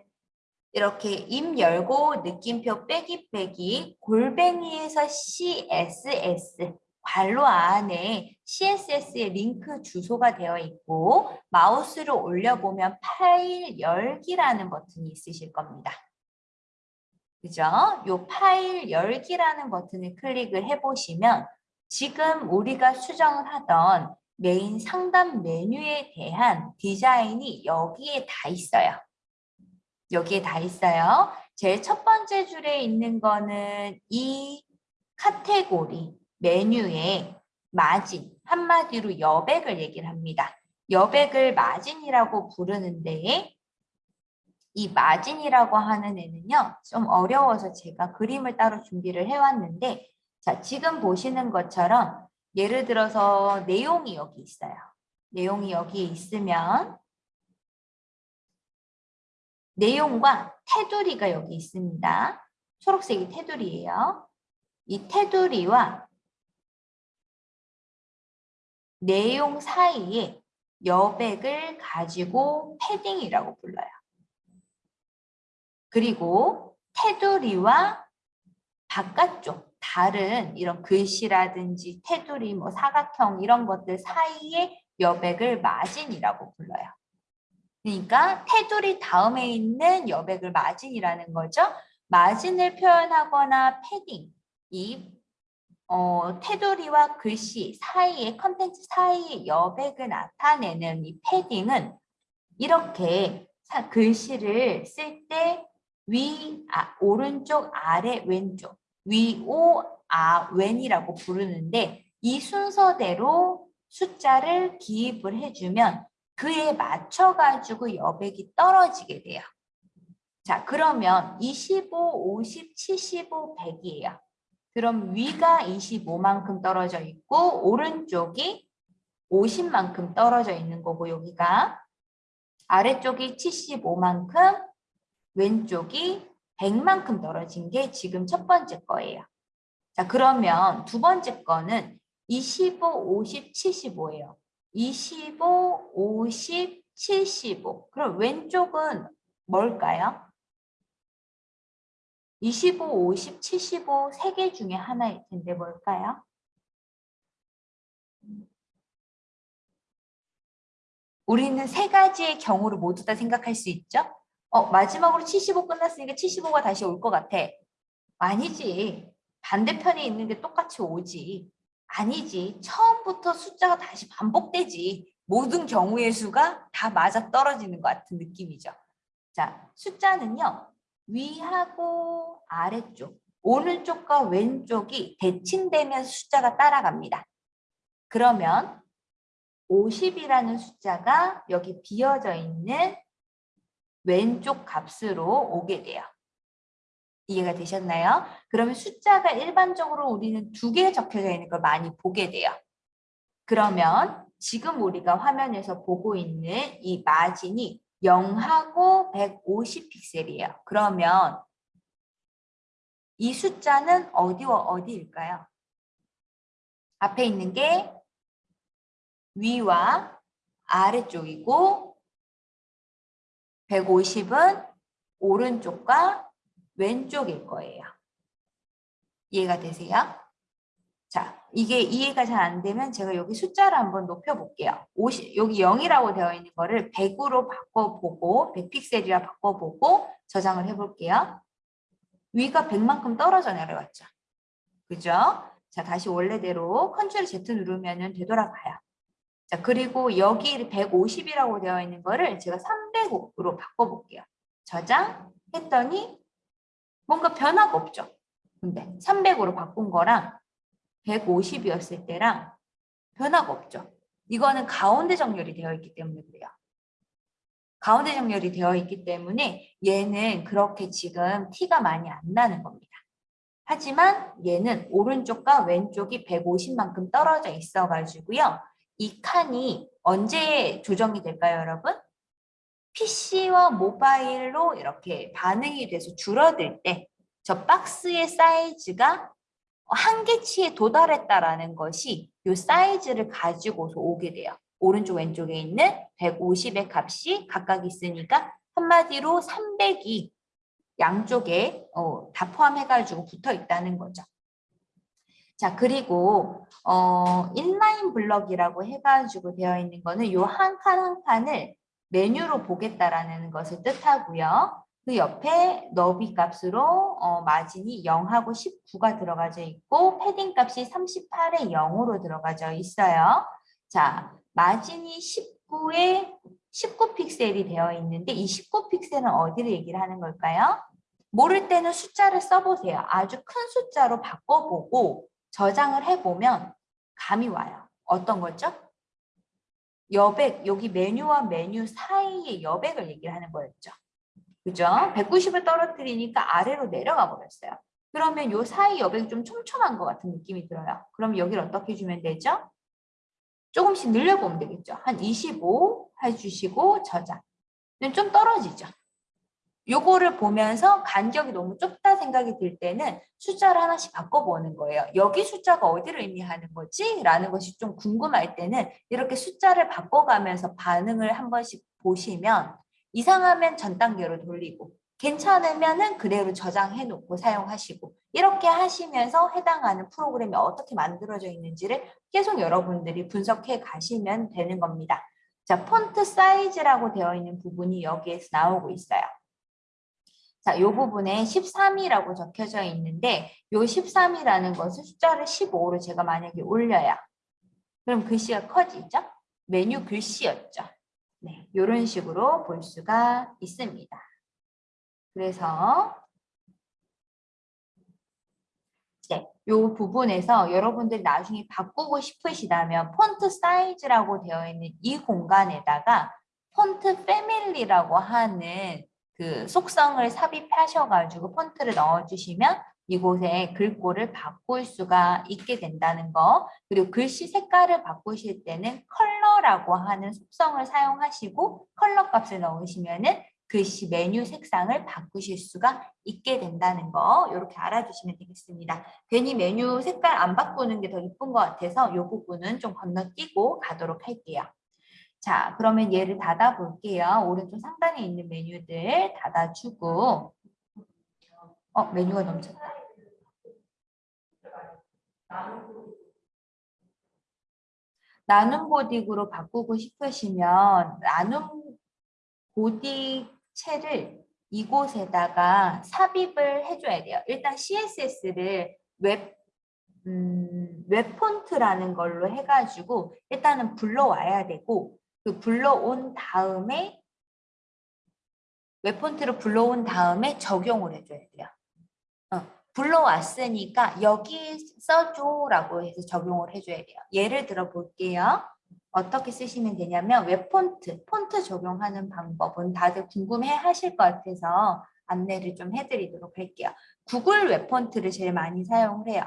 이렇게 임 열고 느낌표 빼기 빼기 골뱅이에서 CSS 괄호 안에 CSS의 링크 주소가 되어 있고 마우스를 올려보면 파일 열기라는 버튼이 있으실 겁니다. 그죠? 요 파일 열기라는 버튼을 클릭을 해보시면 지금 우리가 수정을 하던 메인 상단 메뉴에 대한 디자인이 여기에 다 있어요. 여기에 다 있어요. 제일 첫 번째 줄에 있는 거는 이 카테고리 메뉴에 마진, 한마디로 여백을 얘기를 합니다. 여백을 마진이라고 부르는데 이 마진이라고 하는 애는요. 좀 어려워서 제가 그림을 따로 준비를 해왔는데 자 지금 보시는 것처럼 예를 들어서 내용이 여기 있어요. 내용이 여기 있으면 내용과 테두리가 여기 있습니다. 초록색이 테두리예요. 이 테두리와 내용 사이에 여백을 가지고 패딩이라고 불러요. 그리고 테두리와 바깥쪽 다른 이런 글씨라든지 테두리, 뭐 사각형 이런 것들 사이에 여백을 마진이라고 불러요. 그러니까 테두리 다음에 있는 여백을 마진이라는 거죠. 마진을 표현하거나 패딩, 이 어, 테두리와 글씨 사이에 컨텐츠 사이에 여백을 나타내는 이 패딩은 이렇게 글씨를 쓸 때 위, 아, 오른쪽, 아래, 왼쪽, 위, 오, 아, 왼이라고 부르는데 이 순서대로 숫자를 기입을 해주면 그에 맞춰가지고 여백이 떨어지게 돼요. 자, 그러면 25, 50, 75, 100이에요. 그럼 위가 25만큼 떨어져 있고 오른쪽이 50만큼 떨어져 있는 거고 여기가 아래쪽이 75만큼 왼쪽이 100만큼 떨어진 게 지금 첫 번째 거예요. 자 그러면 두 번째 거는 25, 50, 75예요. 25, 50, 75. 그럼 왼쪽은 뭘까요? 25, 50, 75 세 개 중에 하나일 텐데 뭘까요? 우리는 세 가지의 경우를 모두 다 생각할 수 있죠? 어, 마지막으로 75 끝났으니까 75가 다시 올 것 같아. 아니지. 반대편에 있는 게 똑같이 오지. 아니지. 처음부터 숫자가 다시 반복되지. 모든 경우의 수가 다 맞아 떨어지는 것 같은 느낌이죠. 자, 숫자는요. 위하고 아래쪽, 오른쪽과 왼쪽이 대칭되면서 숫자가 따라갑니다. 그러면 50이라는 숫자가 여기 비어져 있는 왼쪽 값으로 오게 돼요. 이해가 되셨나요? 그러면 숫자가 일반적으로 우리는 두 개 적혀져 있는 걸 많이 보게 돼요. 그러면 지금 우리가 화면에서 보고 있는 이 마진이 0하고 150 픽셀이에요. 그러면 이 숫자는 어디와 어디일까요? 앞에 있는 게 위와 아래쪽이고 150은 오른쪽과 왼쪽일 거예요. 이해가 되세요? 자, 이게 이해가 잘 안 되면 제가 여기 숫자를 한번 높여볼게요. 50, 여기 0이라고 되어 있는 거를 100으로 바꿔보고 100픽셀이라 바꿔보고 저장을 해볼게요. 위가 100만큼 떨어져 내려갔죠. 그죠? 자, 다시 원래대로 컨트롤 Z 누르면 되돌아가요. 자, 그리고 여기 150이라고 되어 있는 거를 제가 300으로 바꿔볼게요. 저장 했더니 뭔가 변화가 없죠. 근데 300으로 바꾼 거랑 150이었을 때랑 변화가 없죠. 이거는 가운데 정렬이 되어 있기 때문에 그래요. 가운데 정렬이 되어 있기 때문에 얘는 그렇게 지금 티가 많이 안 나는 겁니다. 하지만 얘는 오른쪽과 왼쪽이 150만큼 떨어져 있어가지고요. 이 칸이 언제 조정이 될까요, 여러분? PC와 모바일로 이렇게 반응이 돼서 줄어들 때 저 박스의 사이즈가 한계치에 도달했다라는 것이 이 사이즈를 가지고서 오게 돼요. 오른쪽 왼쪽에 있는 150의 값이 각각 있으니까 한마디로 300이 양쪽에 어, 다 포함해가지고 붙어 있다는 거죠. 자 그리고 어, 인라인 블럭이라고 해가지고 되어 있는 거는 요 한 칸 한 칸을 메뉴로 보겠다라는 것을 뜻하고요. 그 옆에 너비 값으로 어, 마진이 0하고 19가 들어가져 있고 패딩 값이 38에 0으로 들어가져 있어요. 자, 마진이 19에 19 픽셀이 되어 있는데 이 19 픽셀은 어디를 얘기를 하는 걸까요? 모를 때는 숫자를 써보세요. 아주 큰 숫자로 바꿔보고 저장을 해보면 감이 와요. 어떤 거죠? 여백, 여기 메뉴와 메뉴 사이의 여백을 얘기를 하는 거였죠. 그죠? 190을 떨어뜨리니까 아래로 내려가 버렸어요. 그러면 요 사이 여백이 좀 촘촘한 것 같은 느낌이 들어요. 그럼 여기를 어떻게 주면 되죠? 조금씩 늘려보면 되겠죠. 한 25 해주시고 저장. 좀 떨어지죠. 요거를 보면서 간격이 너무 좁다 생각이 들 때는 숫자를 하나씩 바꿔보는 거예요. 여기 숫자가 어디를 의미하는 거지? 라는 것이 좀 궁금할 때는 이렇게 숫자를 바꿔가면서 반응을 한 번씩 보시면 이상하면 전 단계로 돌리고 괜찮으면 은 그대로 저장해 놓고 사용하시고 이렇게 하시면서 해당하는 프로그램이 어떻게 만들어져 있는지를 계속 여러분들이 분석해 가시면 되는 겁니다. 자, 폰트 사이즈라고 되어 있는 부분이 여기에서 나오고 있어요. 자, 이 부분에 13이라고 적혀져 있는데 이 13이라는 것을 숫자를 15로 제가 만약에 올려요. 그럼 글씨가 커지죠? 메뉴 글씨였죠. 네, 이런 식으로 볼 수가 있습니다. 그래서 네, 이 부분에서 여러분들 나중에 바꾸고 싶으시다면 font size라고 되어 있는 이 공간에다가 font family라고 하는 그 속성을 삽입하셔가지고 폰트를 넣어주시면 이곳에 글꼴을 바꿀 수가 있게 된다는 거 그리고 글씨 색깔을 바꾸실 때는 color라고 하는 속성을 사용하시고 컬러 값을 넣으시면 은 글씨 메뉴 색상을 바꾸실 수가 있게 된다는 거 이렇게 알아주시면 되겠습니다. 괜히 메뉴 색깔 안 바꾸는 게 더 이쁜 것 같아서 이 부분은 좀 건너뛰고 가도록 할게요. 자, 그러면 얘를 닫아 볼게요. 오른쪽 상단에 있는 메뉴들 닫아주고 어, 메뉴가 넘쳤다. 나눔 고딕으로 바꾸고 싶으시면 나눔 고딕체를 이곳에다가 삽입을 해줘야 돼요. 일단 CSS를 웹, 음, 웹 폰트라는 걸로 해가지고 일단은 불러와야 되고 그 불러온 다음에 웹폰트를 불러온 다음에 적용을 해줘야 돼요. 어, 불러왔으니까 여기 써줘라고 해서 적용을 해줘야 돼요. 예를 들어 볼게요. 어떻게 쓰시면 되냐면 웹폰트, 폰트 적용하는 방법은 다들 궁금해 하실 것 같아서 안내를 좀 해드리도록 할게요. 구글 웹폰트를 제일 많이 사용을 해요.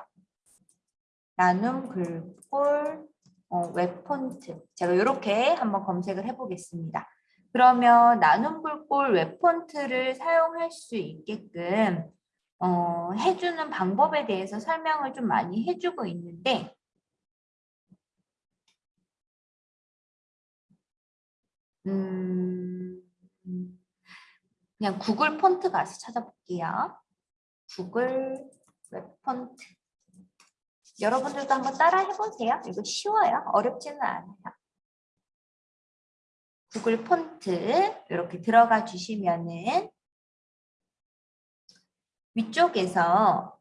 나눔 글꼴 어, 웹폰트 제가 이렇게 한번 검색을 해보겠습니다. 그러면 나눔 글꼴 웹폰트를 사용할 수 있게끔 어, 해주는 방법에 대해서 설명을 좀 많이 해주고 있는데 음, 그냥 구글 폰트 가서 찾아볼게요. 구글 웹폰트 여러분들도 한번 따라 해보세요. 이거 쉬워요. 어렵지는 않아요. 구글 폰트 이렇게 들어가 주시면은 위쪽에서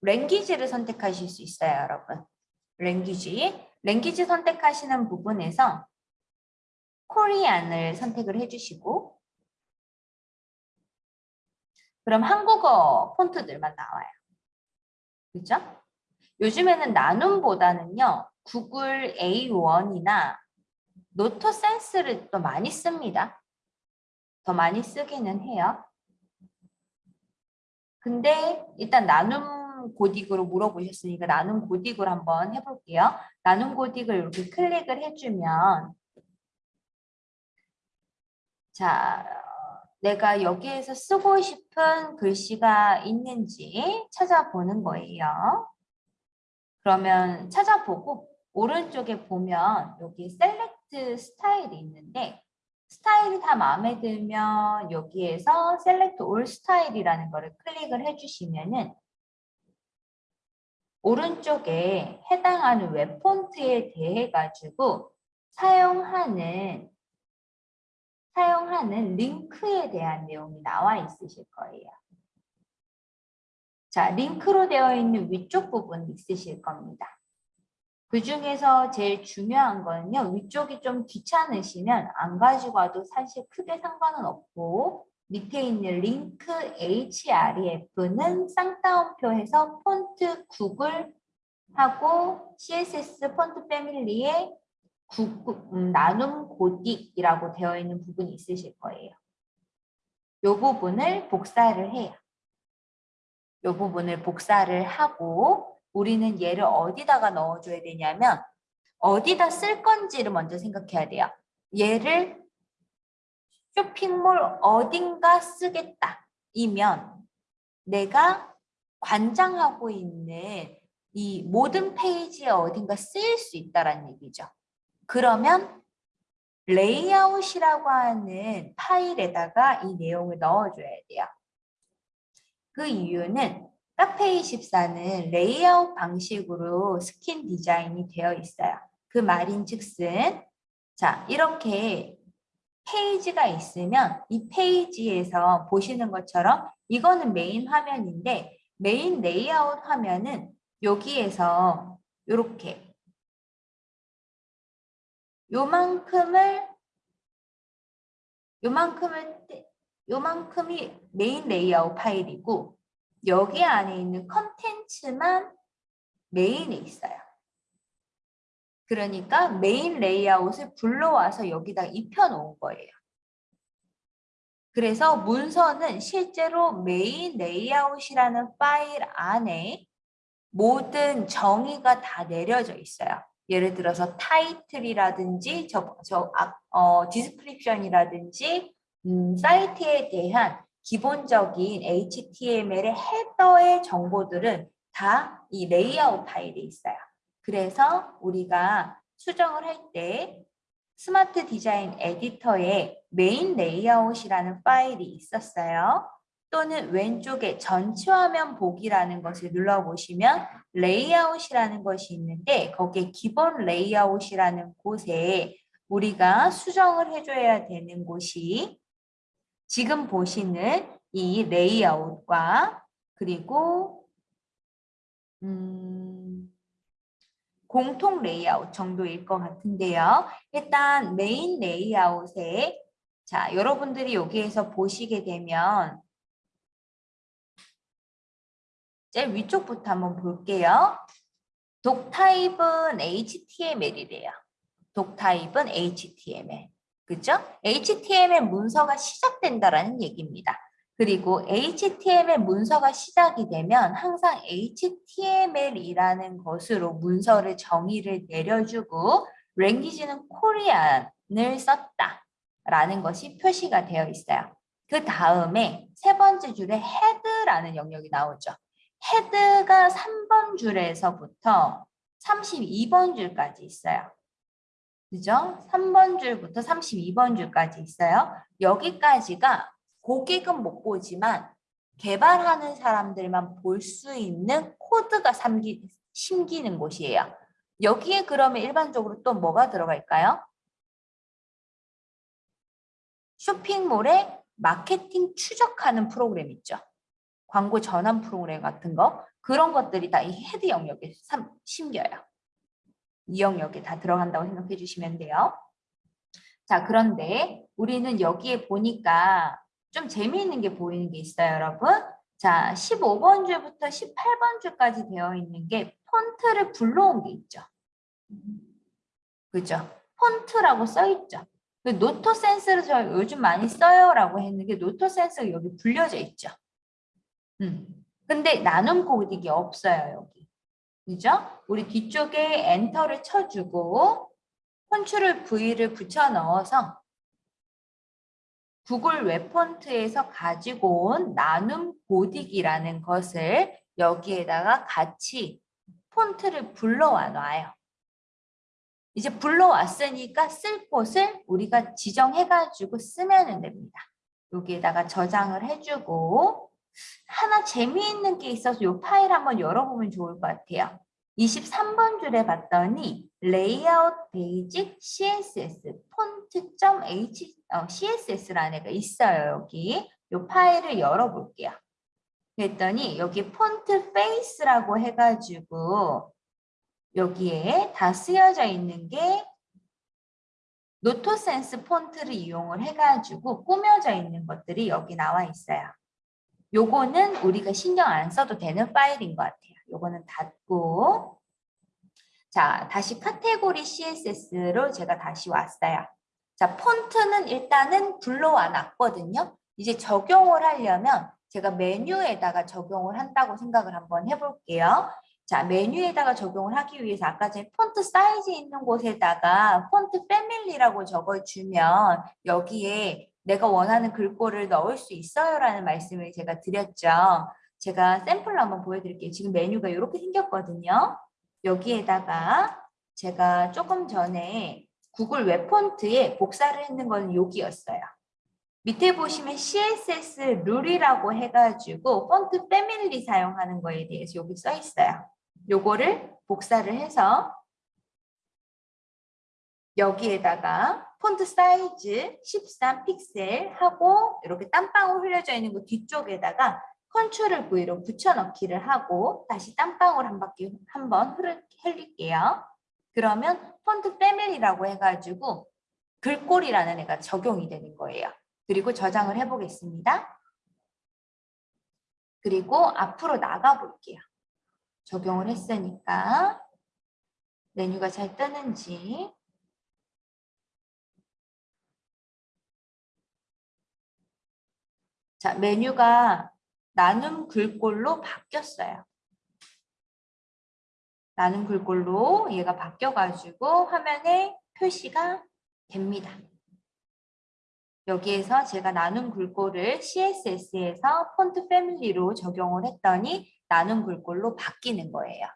랭귀지를 선택하실 수 있어요, 여러분. 랭귀지. 랭귀지 선택하시는 부분에서 코리안을 선택을 해주시고 그럼 한국어 폰트들만 나와요. 그죠? 요즘에는 나눔보다는요. 구글 A1이나 노트센스를 또 많이 씁니다. 더 많이 쓰기는 해요. 근데 일단 나눔 고딕으로 물어보셨으니까 나눔 고딕을 한번 해볼게요. 나눔 고딕을 이렇게 클릭을 해주면 자 내가 여기에서 쓰고 싶은 글씨가 있는지 찾아보는 거예요. 그러면 찾아보고 오른쪽에 보면 여기 select style이 있는데 스타일이 다 마음에 들면 여기에서 select all style이라는 거를 클릭을 해주시면은 오른쪽에 해당하는 웹 폰트에 대해 가지고 사용하는 사용하는 링크에 대한 내용이 나와 있으실 거예요. 자, 링크로 되어 있는 위쪽 부분 있으실 겁니다. 그 중에서 제일 중요한 거는요. 위쪽이 좀 귀찮으시면 안 가지고 와도 사실 크게 상관은 없고 밑에 있는 링크 href는 쌍따옴표해서 폰트 구글 하고 CSS 폰트 패밀리에 음, 나눔 고딕이라고 되어 있는 부분이 있으실 거예요. 이 부분을 복사를 해요. 이 부분을 복사를 하고 우리는 얘를 어디다가 넣어줘야 되냐면 어디다 쓸 건지를 먼저 생각해야 돼요. 얘를 쇼핑몰 어딘가 쓰겠다 이면 내가 관장하고 있는 이 모든 페이지에 어딘가 쓰일 수 있다는 얘기죠. 그러면 레이아웃이라고 하는 파일에다가 이 내용을 넣어줘야 돼요. 그 이유는 카페24는 레이아웃 방식으로 스킨 디자인이 되어 있어요. 그 말인 즉슨 자 이렇게 페이지가 있으면 이 페이지에서 보시는 것처럼 이거는 메인 화면인데 메인 레이아웃 화면은 여기에서 이렇게 요만큼을 요만큼을 요만큼이 메인 레이아웃 파일이고 여기 안에 있는 컨텐츠만 메인에 있어요. 그러니까 메인 레이아웃을 불러와서 여기다 입혀놓은 거예요. 그래서 문서는 실제로 메인 레이아웃이라는 파일 안에 모든 정의가 다 내려져 있어요. 예를 들어서 타이틀이라든지 저, 저, 어, description이라든지 음, 사이트에 대한 기본적인 HTML의 헤더의 정보들은 다 이 레이아웃 파일에 있어요. 그래서 우리가 수정을 할 때 스마트 디자인 에디터에 메인 레이아웃이라는 파일이 있었어요. 또는 왼쪽에 전체 화면 보기라는 것을 눌러보시면 레이아웃이라는 것이 있는데 거기에 기본 레이아웃이라는 곳에 우리가 수정을 해줘야 되는 곳이 지금 보시는 이 레이아웃과 그리고 음, 공통 레이아웃 정도일 것 같은데요. 일단 메인 레이아웃에 자 여러분들이 여기에서 보시게 되면 제일 위쪽부터 한번 볼게요. 독 타입은 HTML이래요. 독 타입은 HTML. 그죠? HTML 문서가 시작된다라는 얘기입니다. 그리고 HTML 문서가 시작이 되면 항상 HTML이라는 것으로 문서를 정의를 내려주고 랭귀지는 코리안을 썼다라는 것이 표시가 되어 있어요. 그 다음에 세 번째 줄에 헤드라는 영역이 나오죠. 헤드가 3번 줄에서부터 32번 줄까지 있어요. 그죠? 3번 줄부터 32번 줄까지 있어요. 여기까지가 고객은 못 보지만 개발하는 사람들만 볼 수 있는 코드가 삼기, 심기는 곳이에요. 여기에 그러면 일반적으로 또 뭐가 들어갈까요? 쇼핑몰에 마케팅 추적하는 프로그램 있죠. 광고 전환 프로그램 같은 거 그런 것들이 다 이 헤드 영역에 심겨요. 이 영역에 다 들어간다고 생각해 주시면 돼요. 자 그런데 우리는 여기에 보니까 좀 재미있는 게 보이는 게 있어요 여러분. 자 15번 줄부터 18번 줄까지 되어 있는 게 폰트를 불러온 게 있죠. 그죠? 폰트라고 써 있죠. 그 Noto Sans를 저 요즘 많이 써요 라고 했는데 Noto Sans가 여기 불려져 있죠. 음. 근데 나눔 고딕이 없어요, 여기. 그죠? 우리 뒤쪽에 엔터를 쳐주고 control V를 붙여 넣어서 구글 web font에서 가지고 온 나눔 고딕이라는 것을 여기에다가 같이 폰트를 불러와 놔요. 이제 불러왔으니까 쓸 곳을 우리가 지정해가지고 쓰면 됩니다. 여기에다가 저장을 해주고 하나 재미있는 게 있어서 이 파일 한번 열어보면 좋을 것 같아요. 23번 줄에 봤더니 layout basic CSS font.h 어, CSS라는 애가 있어요. 여기 이 파일을 열어볼게요. 그랬더니 여기 font face라고 해가지고 여기에 다 쓰여져 있는 게 Noto Sans 폰트를 이용을 해가지고 꾸며져 있는 것들이 여기 나와 있어요. 요거는 우리가 신경 안 써도 되는 파일인 것 같아요. 요거는 닫고 자 다시 카테고리 CSS로 제가 다시 왔어요. 자 폰트는 일단은 불러와 놨거든요. 이제 적용을 하려면 제가 메뉴에다가 적용을 한다고 생각을 한번 해볼게요. 자 메뉴에다가 적용을 하기 위해서 아까 전에 font size 있는 곳에다가 font family라고 적어주면 여기에 내가 원하는 글꼴을 넣을 수 있어요 라는 말씀을 제가 드렸죠. 제가 샘플로 한번 보여드릴게요. 지금 메뉴가 이렇게 생겼거든요. 여기에다가 제가 조금 전에 구글 web font에 복사를 했는 건 여기였어요. 밑에 보시면 CSS rule이라고 해가지고 font family 사용하는 거에 대해서 여기 써 있어요. 요거를 복사를 해서 여기에다가 font size 13 픽셀 하고 이렇게 땀방울 흘려져 있는 거 뒤쪽에다가 control V로 붙여넣기를 하고 다시 땀방울 한 바퀴 한번 흘릴게요. 그러면 font family라고 해가지고 글꼴이라는 애가 적용이 되는 거예요. 그리고 저장을 해보겠습니다. 그리고 앞으로 나가 볼게요. 적용을 했으니까 메뉴가 잘 뜨는지 자, 메뉴가 나눔 글꼴로 바뀌었어요. 나눔 글꼴로 얘가 바뀌어가지고 화면에 표시가 됩니다. 여기에서 제가 나눔 글꼴을 CSS에서 폰트 패밀리로 적용을 했더니 나눔 글꼴로 바뀌는 거예요.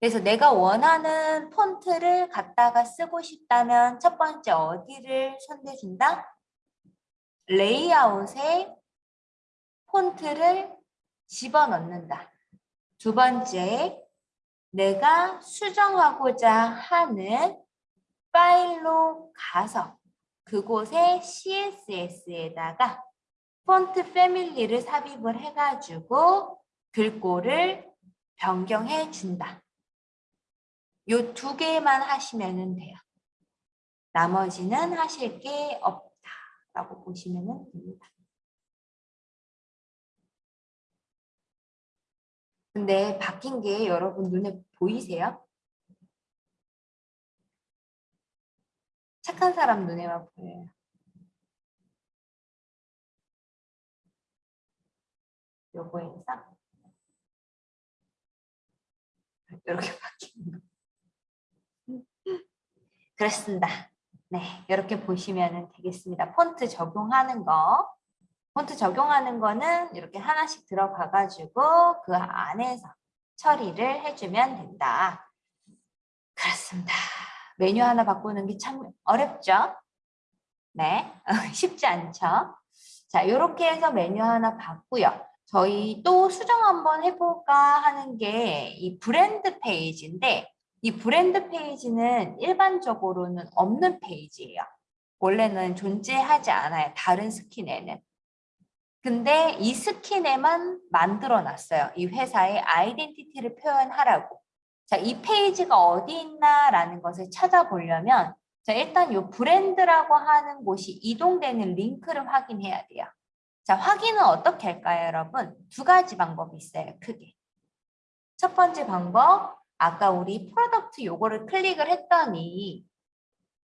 그래서 내가 원하는 폰트를 갖다가 쓰고 싶다면 첫 번째 어디를 선택준다? 레이아웃에 폰트를 집어넣는다. 두 번째, 내가 수정하고자 하는 파일로 가서 그곳에 CSS에다가 폰트 패밀리를 삽입을 해가지고 글꼴을 변경해 준다. 요 두 개만 하시면 돼요. 나머지는 하실 게 없다라고 보시면 됩니다. 근데 바뀐 게 여러분 눈에 보이세요? 착한 사람 눈에만 보여요. 요거에서 이렇게 바뀌는 거. 그렇습니다. 네, 이렇게 보시면 되겠습니다. 폰트 적용하는 거. 폰트 적용하는 거는 이렇게 하나씩 들어가 가지고 그 안에서 처리를 해주면 된다. 그렇습니다. 메뉴 하나 바꾸는 게 참 어렵죠? 네, 쉽지 않죠? 자, 이렇게 해서 메뉴 하나 바꾸요. 저희 또 수정 한번 해볼까 하는 게 이 브랜드 페이지인데 이 브랜드 페이지는 일반적으로는 없는 페이지예요. 원래는 존재하지 않아요. 다른 스킨에는. 근데 이 스킨에만 만들어 놨어요. 이 회사의 identity를 표현하라고. 자, 이 페이지가 어디 있나라는 것을 찾아보려면 자, 일단 이 브랜드라고 하는 곳이 이동되는 링크를 확인해야 돼요. 자, 확인은 어떻게 할까요, 여러분? 두 가지 방법이 있어요, 크게. 첫 번째 방법, 아까 우리 product 요거를 클릭을 했더니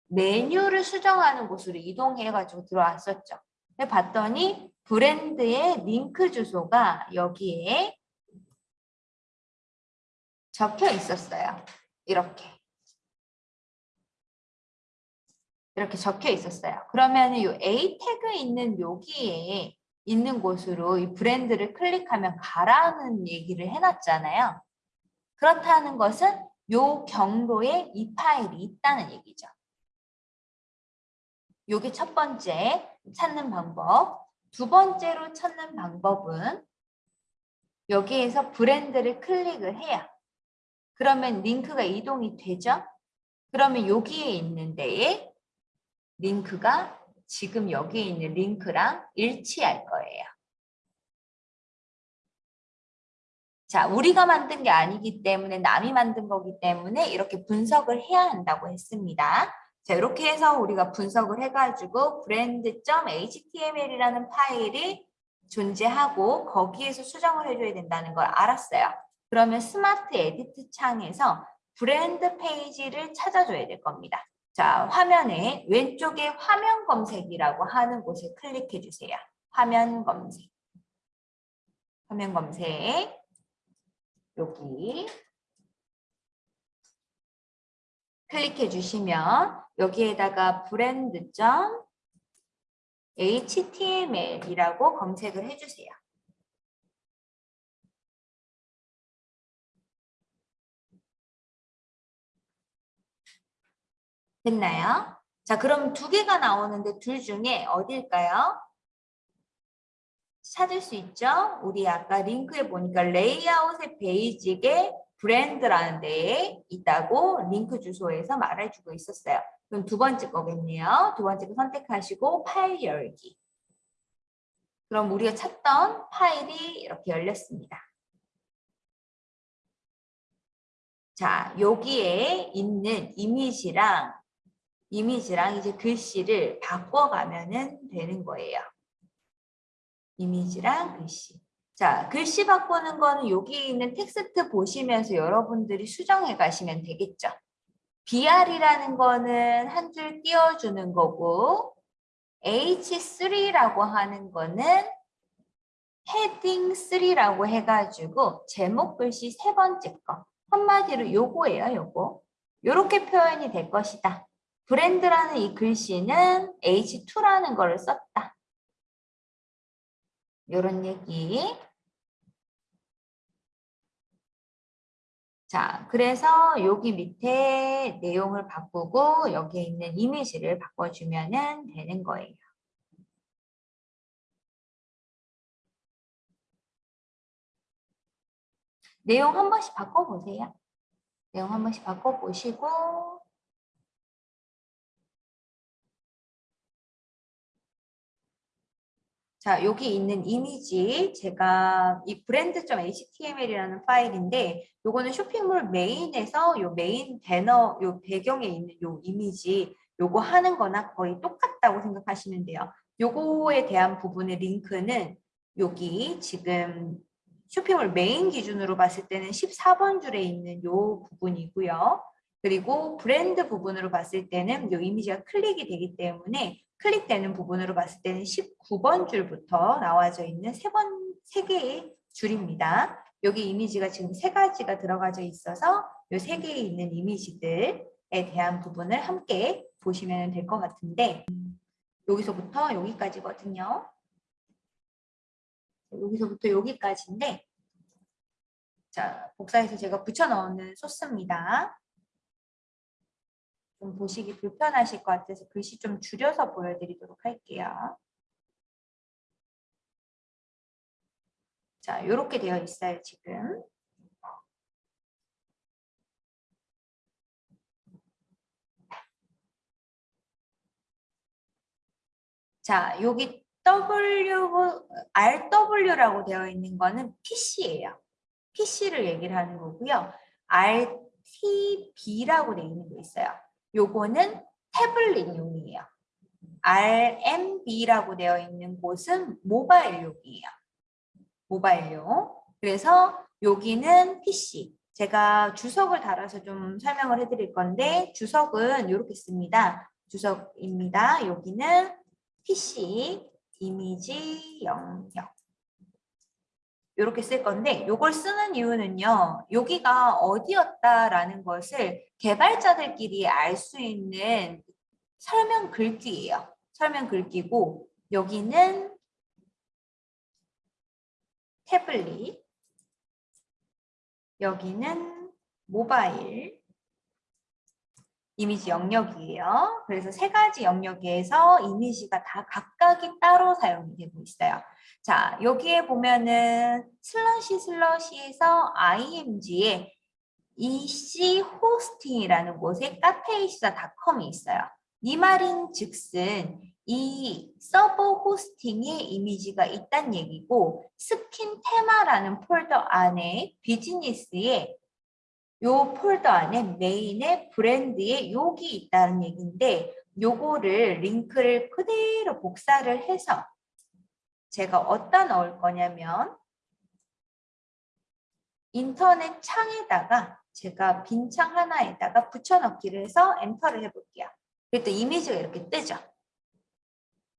메뉴를 수정하는 곳으로 이동해가지고 들어왔었죠. 봤더니 브랜드의 링크 주소가 여기에 적혀 있었어요. 이렇게. 이렇게 적혀 있었어요. 그러면 이 A 태그 있는 여기에 있는 곳으로 이 브랜드를 클릭하면 가라는 얘기를 해놨잖아요. 그렇다는 것은 요 경로에 이 파일이 있다는 얘기죠. 요게 첫 번째 찾는 방법. 두 번째로 찾는 방법은 여기에서 브랜드를 클릭을 해야 그러면 링크가 이동이 되죠? 그러면 여기에 있는 데에 링크가 지금 여기에 있는 링크랑 일치할 거예요. 자, 우리가 만든 게 아니기 때문에 남이 만든 거기 때문에 이렇게 분석을 해야 한다고 했습니다. 자, 이렇게 해서 우리가 분석을 해가지고 brand.html이라는 파일이 존재하고 거기에서 수정을 해줘야 된다는 걸 알았어요. 그러면 smart edit 창에서 브랜드 페이지를 찾아줘야 될 겁니다. 자, 화면에 왼쪽에 화면 검색이라고 하는 곳에 클릭해 주세요. 화면 검색. 화면 검색. 여기. 클릭해 주시면 여기에다가 brand.html이라고 검색을 해주세요. 됐나요? 자, 그럼 두 개가 나오는데 둘 중에 어딜까요? 찾을 수 있죠? 우리 아까 링크에 보니까 레이아웃의 베이직에 브랜드라는 데에 있다고 링크 주소에서 말해주고 있었어요. 그럼 두 번째 거겠네요. 두 번째 거 선택하시고 파일 열기. 그럼 우리가 찾던 파일이 이렇게 열렸습니다. 자, 여기에 있는 이미지랑 이미지랑 이제 글씨를 바꿔가면 되는 거예요. 이미지랑 글씨. 자, 글씨 바꾸는 거는 여기 있는 텍스트 보시면서 여러분들이 수정해 가시면 되겠죠. BR이라는 거는 한 줄 띄워주는 거고 H3라고 하는 거는 헤딩 3라고 해가지고 제목 글씨 세 번째 거. 한마디로 요거예요 요거. 요렇게 표현이 될 것이다. 브랜드라는 이 글씨는 H2라는 거를 썼다. 요런 얘기 자, 그래서 여기 밑에 내용을 바꾸고 여기에 있는 이미지를 바꿔주면 되는 거예요. 내용 한 번씩 바꿔보세요. 내용 한 번씩 바꿔보시고 자, 여기 있는 이미지 제가 이 brand.html이라는 파일인데 요거는 쇼핑몰 메인에서 요 메인 배너 요 배경에 있는 요 이미지 요거 하는 거나 거의 똑같다고 생각하시면 돼요. 요거에 대한 부분의 링크는 여기 지금 쇼핑몰 메인 기준으로 봤을 때는 14번 줄에 있는 요 부분이고요. 그리고 브랜드 부분으로 봤을 때는 요 이미지가 클릭이 되기 때문에 클릭되는 부분으로 봤을 때는 19번 줄부터 나와져 있는 세 번, 세 개의 줄입니다. 여기 이미지가 지금 세 가지가 들어가져 있어서 이 세 개에 있는 이미지들에 대한 부분을 함께 보시면 될 것 같은데 여기서부터 여기까지거든요. 여기서부터 여기까지인데 자 복사해서 제가 붙여 넣는 소스입니다. 좀 보시기 불편하실 것 같아서 글씨 좀 줄여서 보여드리도록 할게요. 자, 이렇게 되어 있어요, 지금. 자, 여기 W, RW라고 되어 있는 거는 PC예요. PC를 얘기를 하는 거고요. RTB라고 되어 있는 거 있어요. 요거는 태블릿용이에요. RMB라고 되어 있는 곳은 모바일용이에요. 모바일용. 그래서 여기는 PC. 제가 주석을 달아서 좀 설명을 해드릴 건데 주석은 이렇게 씁니다. 주석입니다. 여기는 PC 이미지 영역. 이렇게 쓸 건데 이걸 쓰는 이유는요. 여기가 어디였다라는 것을 개발자들끼리 알 수 있는 설명 글귀예요. 설명 글귀고 여기는 태블릿 여기는 모바일 이미지 영역이에요. 그래서 세 가지 영역에서 이미지가 다 각각이 따로 사용이 되고 있어요. 자, 여기에 보면은 slash slash에서 img에 ec 호스팅이라는 곳에 카페이시다닷컴이 있어요. 이 말인 즉슨 이 서버 호스팅에 이미지가 있다는 얘기고 스킨 테마라는 폴더 안에 비즈니스에 요 폴더 안에 메인에 브랜드에 여기 있다는 얘기인데 요거를 링크를 그대로 복사를 해서 제가 어디다 넣을 거냐면 인터넷 창에다가 제가 빈 창 하나에다가 붙여넣기를 해서 엔터를 해볼게요. 그랬더니 이미지가 이렇게 뜨죠.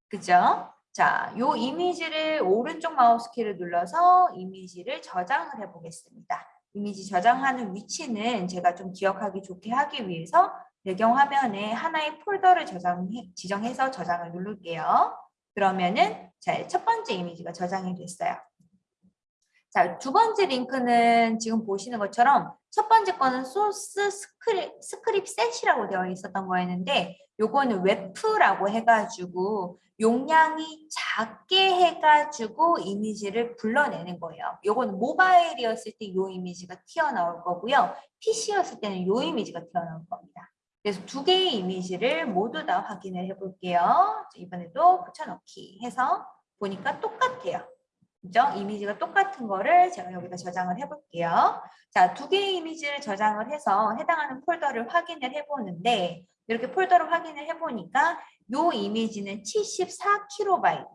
그죠? 자, 요 이미지를 오른쪽 마우스 키를 눌러서 이미지를 저장을 해보겠습니다. 이미지 저장하는 위치는 제가 좀 기억하기 좋게 하기 위해서 배경화면에 하나의 폴더를 저장해, 지정해서 저장을 누를게요. 그러면은 자, 첫 번째 이미지가 저장이 됐어요. 자, 두 번째 링크는 지금 보시는 것처럼 첫 번째 거는 source script, script set이라고 되어 있었던 거였는데 요거는 webp라고 해가지고 용량이 작게 해가지고 이미지를 불러내는 거예요. 요거는 모바일이었을 때 요 이미지가 튀어나올 거고요. PC였을 때는 요 이미지가 튀어나올 겁니다. 그래서 두 개의 이미지를 모두 다 확인을 해볼게요. 이번에도 붙여넣기 해서 보니까 똑같아요. 그죠? 이미지가 똑같은 거를 제가 여기다 저장을 해볼게요. 자, 두 개의 이미지를 저장을 해서 해당하는 폴더를 확인을 해보는데 이렇게 폴더를 확인을 해보니까 요 이미지는 74KB,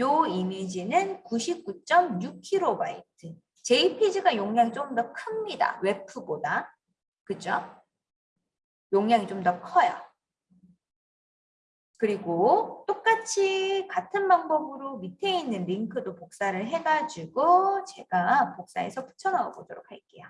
요 이미지는 99.6KB. JPG가 용량이 좀 더 큽니다. 웹프보다. 그죠? 용량이 좀 더 커요. 그리고 똑같이 같은 방법으로 밑에 있는 링크도 복사를 해가지고 제가 복사해서 붙여넣어 보도록 할게요.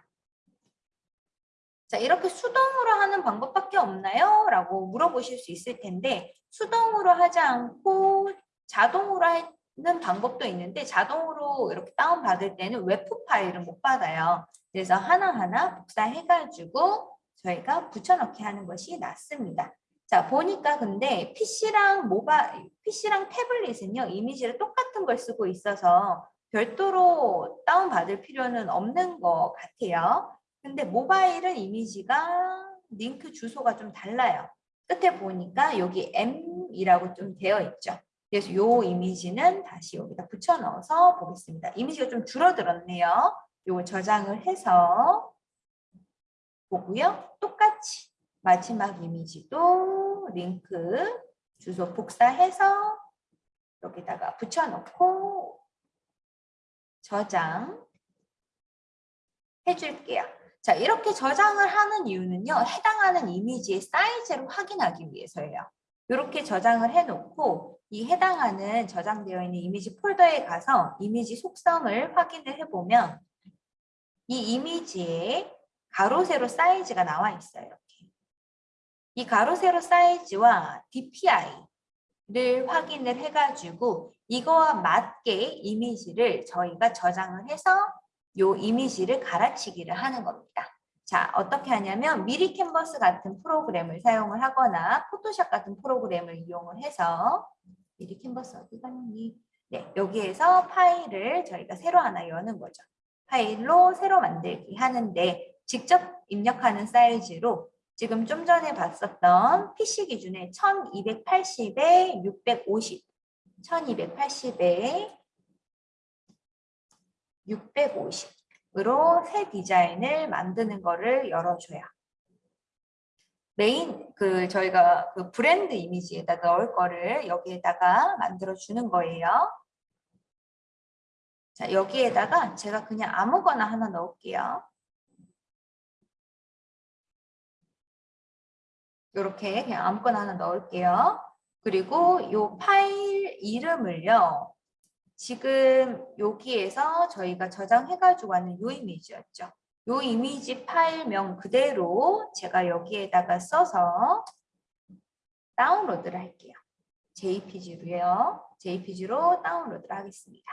자, 이렇게 수동으로 하는 방법밖에 없나요? 라고 물어보실 수 있을 텐데 수동으로 하지 않고 자동으로 하는 방법도 있는데 자동으로 이렇게 다운받을 때는 웹프 파일은 못 받아요. 그래서 하나하나 복사해가지고 저희가 붙여넣기 하는 것이 낫습니다. 자 보니까 근데 PC랑 모바일, PC랑 태블릿은요 이미지를 똑같은 걸 쓰고 있어서 별도로 다운받을 필요는 없는 것 같아요. 근데 모바일은 이미지가 링크 주소가 좀 달라요. 끝에 보니까 여기 M이라고 좀 되어 있죠. 그래서 요 이미지는 다시 여기다 붙여 넣어서 보겠습니다. 이미지가 좀 줄어들었네요. 요걸 저장을 해서 보고요. 똑같이 마지막 이미지도 링크 주소 복사해서 여기다가 붙여놓고 저장 해줄게요. 자, 이렇게 저장을 하는 이유는요. 해당하는 이미지의 사이즈를 확인하기 위해서예요. 이렇게 저장을 해놓고 이 해당하는 저장되어 있는 이미지 폴더에 가서 이미지 속성을 확인을 해보면 이 이미지에 가로 세로 사이즈가 나와 있어요. 이 가로 세로 사이즈와 DPI를 확인을 해가지고 이거와 맞게 이미지를 저희가 저장을 해서 요 이미지를 갈아치기를 하는 겁니다. 자, 어떻게 하냐면 미리 캔버스 같은 프로그램을 사용을 하거나 포토샵 같은 프로그램을 이용을 해서 미리 캔버스 어디 갔니? 네, 여기에서 파일을 저희가 새로 하나 여는 거죠. 파일로 새로 만들기 하는데 직접 입력하는 사이즈로 지금 좀 전에 봤었던 PC 기준에 1280에 650, 1280에 650으로 새 디자인을 만드는 거를 열어줘요. 메인 그 저희가 그 브랜드 이미지에다 넣을 거를 여기에다가 만들어 주는 거예요. 자, 여기에다가 제가 그냥 아무거나 하나 넣을게요. 이렇게 그냥 아무거나 하나 넣을게요. 그리고 이 파일 이름을요. 지금 여기에서 저희가 저장해가지고 왔는 이 이미지였죠. 이 이미지 파일명 그대로 제가 여기에다가 써서 다운로드를 할게요. JPG로요. JPG로 다운로드를 하겠습니다.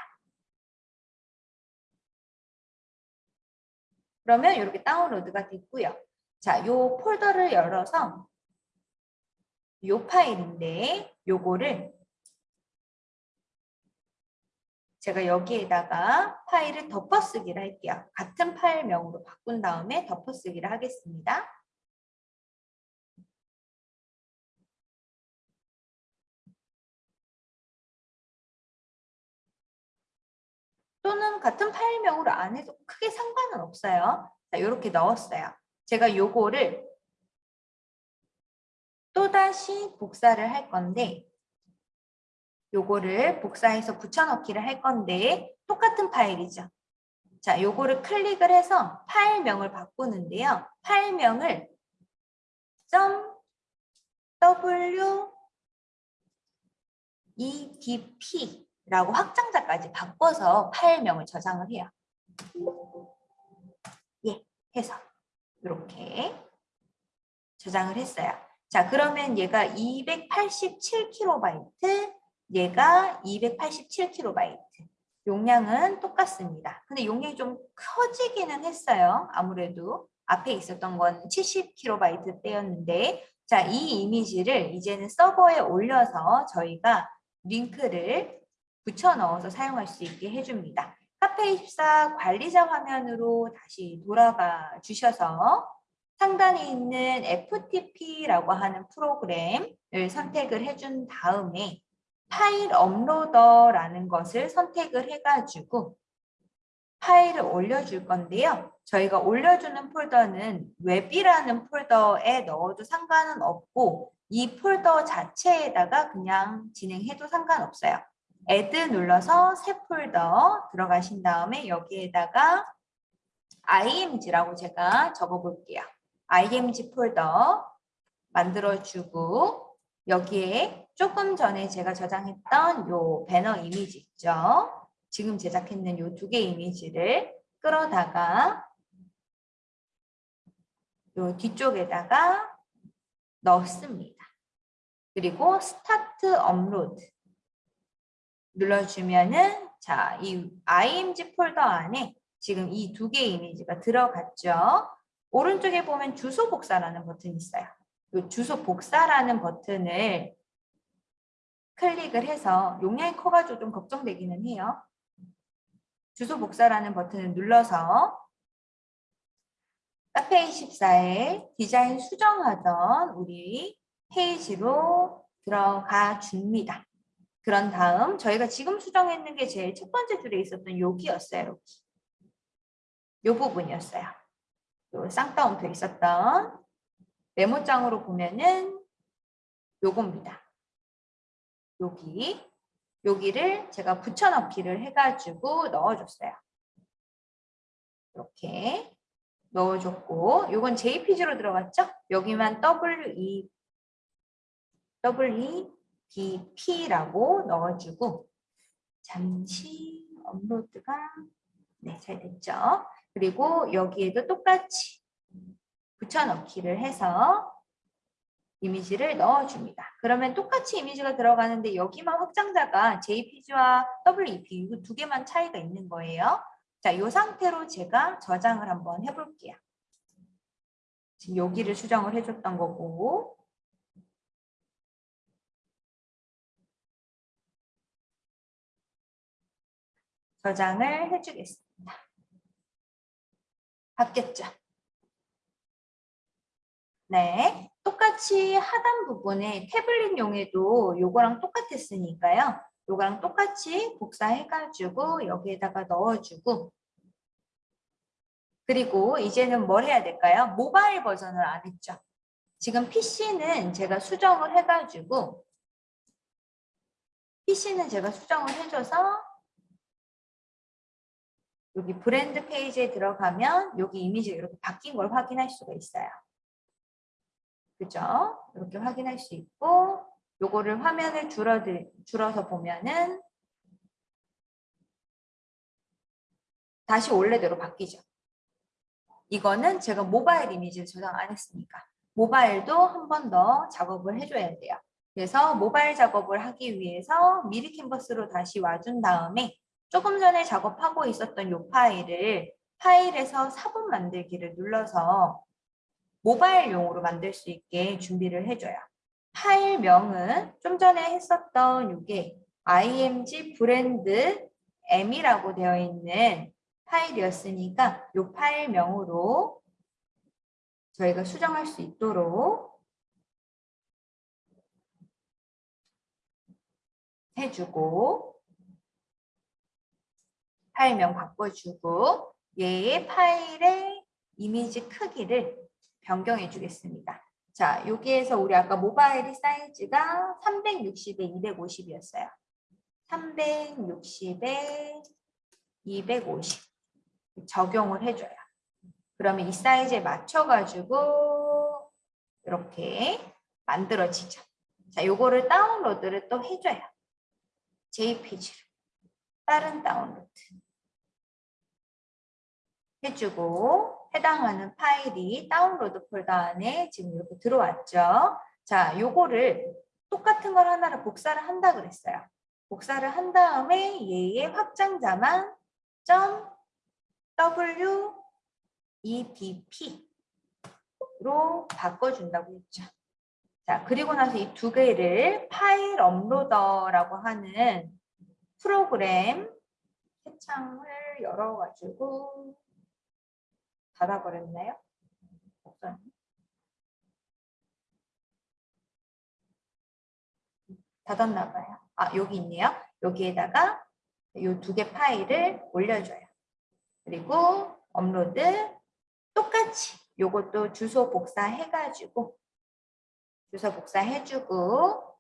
그러면 이렇게 다운로드가 됐고요. 자, 이 폴더를 열어서 이 파일인데 요거를 제가 여기에다가 파일을 덮어쓰기를 할게요. 같은 파일명으로 바꾼 다음에 덮어쓰기를 하겠습니다. 또는 같은 파일명으로 안 해도 크게 상관은 없어요. 자, 이렇게 넣었어요. 제가 요거를 또다시 복사를 할 건데 요거를 복사해서 붙여넣기를 할 건데 똑같은 파일이죠. 자, 요거를 클릭을 해서 파일명을 바꾸는데요. 파일명을 .w edp라고 확장자까지 바꿔서 파일명을 저장을 해요. 예, 해서 이렇게 저장을 했어요. 자, 그러면 얘가 287KB, 얘가 287KB. 용량은 똑같습니다. 근데 용량이 좀 커지기는 했어요. 아무래도 앞에 있었던 건 70KB 대였는데 자, 이 이미지를 이제는 서버에 올려서 저희가 링크를 붙여 넣어서 사용할 수 있게 해줍니다. 카페24 관리자 화면으로 다시 돌아가 주셔서 상단에 있는 FTP라고 하는 프로그램을 선택을 해준 다음에 파일 uploader라는 것을 선택을 해가지고 파일을 올려줄 건데요. 저희가 올려주는 폴더는 웹이라는 폴더에 넣어도 상관은 없고 이 폴더 자체에다가 그냥 진행해도 상관없어요. add 눌러서 새 폴더 들어가신 다음에 여기에다가 img라고 제가 적어 볼게요. Img 폴더 만들어주고 여기에 조금 전에 제가 저장했던 요 배너 이미지 있죠. 지금 제작했는 요 두 개 이미지를 끌어다가 요 뒤쪽에다가 넣습니다. 그리고 start upload 눌러주면은 자, 이 img 폴더 안에 지금 이 두 개의 이미지가 들어갔죠. 오른쪽에 보면 주소 복사라는 버튼이 있어요. 이 주소 복사라는 버튼을 클릭을 해서 용량이 커가지고 좀 걱정되기는 해요. 주소 복사라는 버튼을 눌러서 카페24에 디자인 수정하던 우리 페이지로 들어가 줍니다. 그런 다음 저희가 지금 수정했는 게 제일 첫 번째 줄에 있었던 여기였어요. 여기. 요 부분이었어요. 요 쌍따옴표 있었던 메모장으로 보면은 요겁니다. 여기 여기를 제가 붙여넣기를 해가지고 넣어줬어요. 이렇게 넣어줬고 요건 JPG로 들어갔죠? 여기만 WE WEBP라고 넣어주고 잠시 업로드가 네, 잘 됐죠? 그리고 여기에도 똑같이 붙여넣기를 해서 이미지를 넣어줍니다. 그러면 똑같이 이미지가 들어가는데 여기만 확장자가 JPG와 WEP 두 개만 차이가 있는 거예요. 자, 이 상태로 제가 저장을 한번 해볼게요. 지금 여기를 수정을 해줬던 거고 저장을 해주겠습니다. 바뀌었죠? 네, 똑같이 하단 부분에 태블릿용에도 요거랑 똑같았으니까요. 요거랑 똑같이 복사해가지고 여기에다가 넣어주고 그리고 이제는 뭘 해야 될까요? 모바일 버전을 안 했죠. 지금 PC는 제가 수정을 해가지고 PC는 제가 수정을 해줘서 여기 브랜드 페이지에 들어가면 여기 이미지가 이렇게 바뀐 걸 확인할 수가 있어요. 그죠? 이렇게 확인할 수 있고 요거를 화면을 줄어 줄어서 보면은 다시 원래대로 바뀌죠. 이거는 제가 모바일 이미지를 저장 안 했으니까 모바일도 한 번 더 작업을 해줘야 돼요. 그래서 모바일 작업을 하기 위해서 미리 캔버스로 다시 와준 다음에 조금 전에 작업하고 있었던 이 파일을 파일에서 사본 만들기를 눌러서 모바일용으로 만들 수 있게 준비를 해줘요. 파일명은 좀 전에 했었던 이게 img 브랜드 m이라고 되어 있는 파일이었으니까 이 파일명으로 저희가 수정할 수 있도록 해주고 파일명 바꿔주고 얘의 파일의 이미지 크기를 변경해 주겠습니다. 자, 여기에서 우리 아까 모바일이 사이즈가 360에 250이었어요. 360에 250 적용을 해줘요. 그러면 이 사이즈에 맞춰가지고 이렇게 만들어지죠. 자, 요거를 다운로드를 또 해줘요. JPG로. 다른 다운로드. 해주고 해당하는 파일이 다운로드 폴더 안에 지금 이렇게 들어왔죠. 자, 요거를 똑같은 걸 하나를 복사를 한다 그랬어요. 복사를 한 다음에 얘의 확장자만 .webp로 바꿔준다고 했죠. 자, 그리고 나서 이 두 개를 파일 업로더라고 하는 프로그램 채창을 열어가지고 닫아버렸나요? 닫았나 봐요. 아, 여기 있네요. 여기에다가 이 두 개 파일을 올려줘요. 그리고 업로드 똑같이 요것도 주소 복사해가지고 주소 복사해주고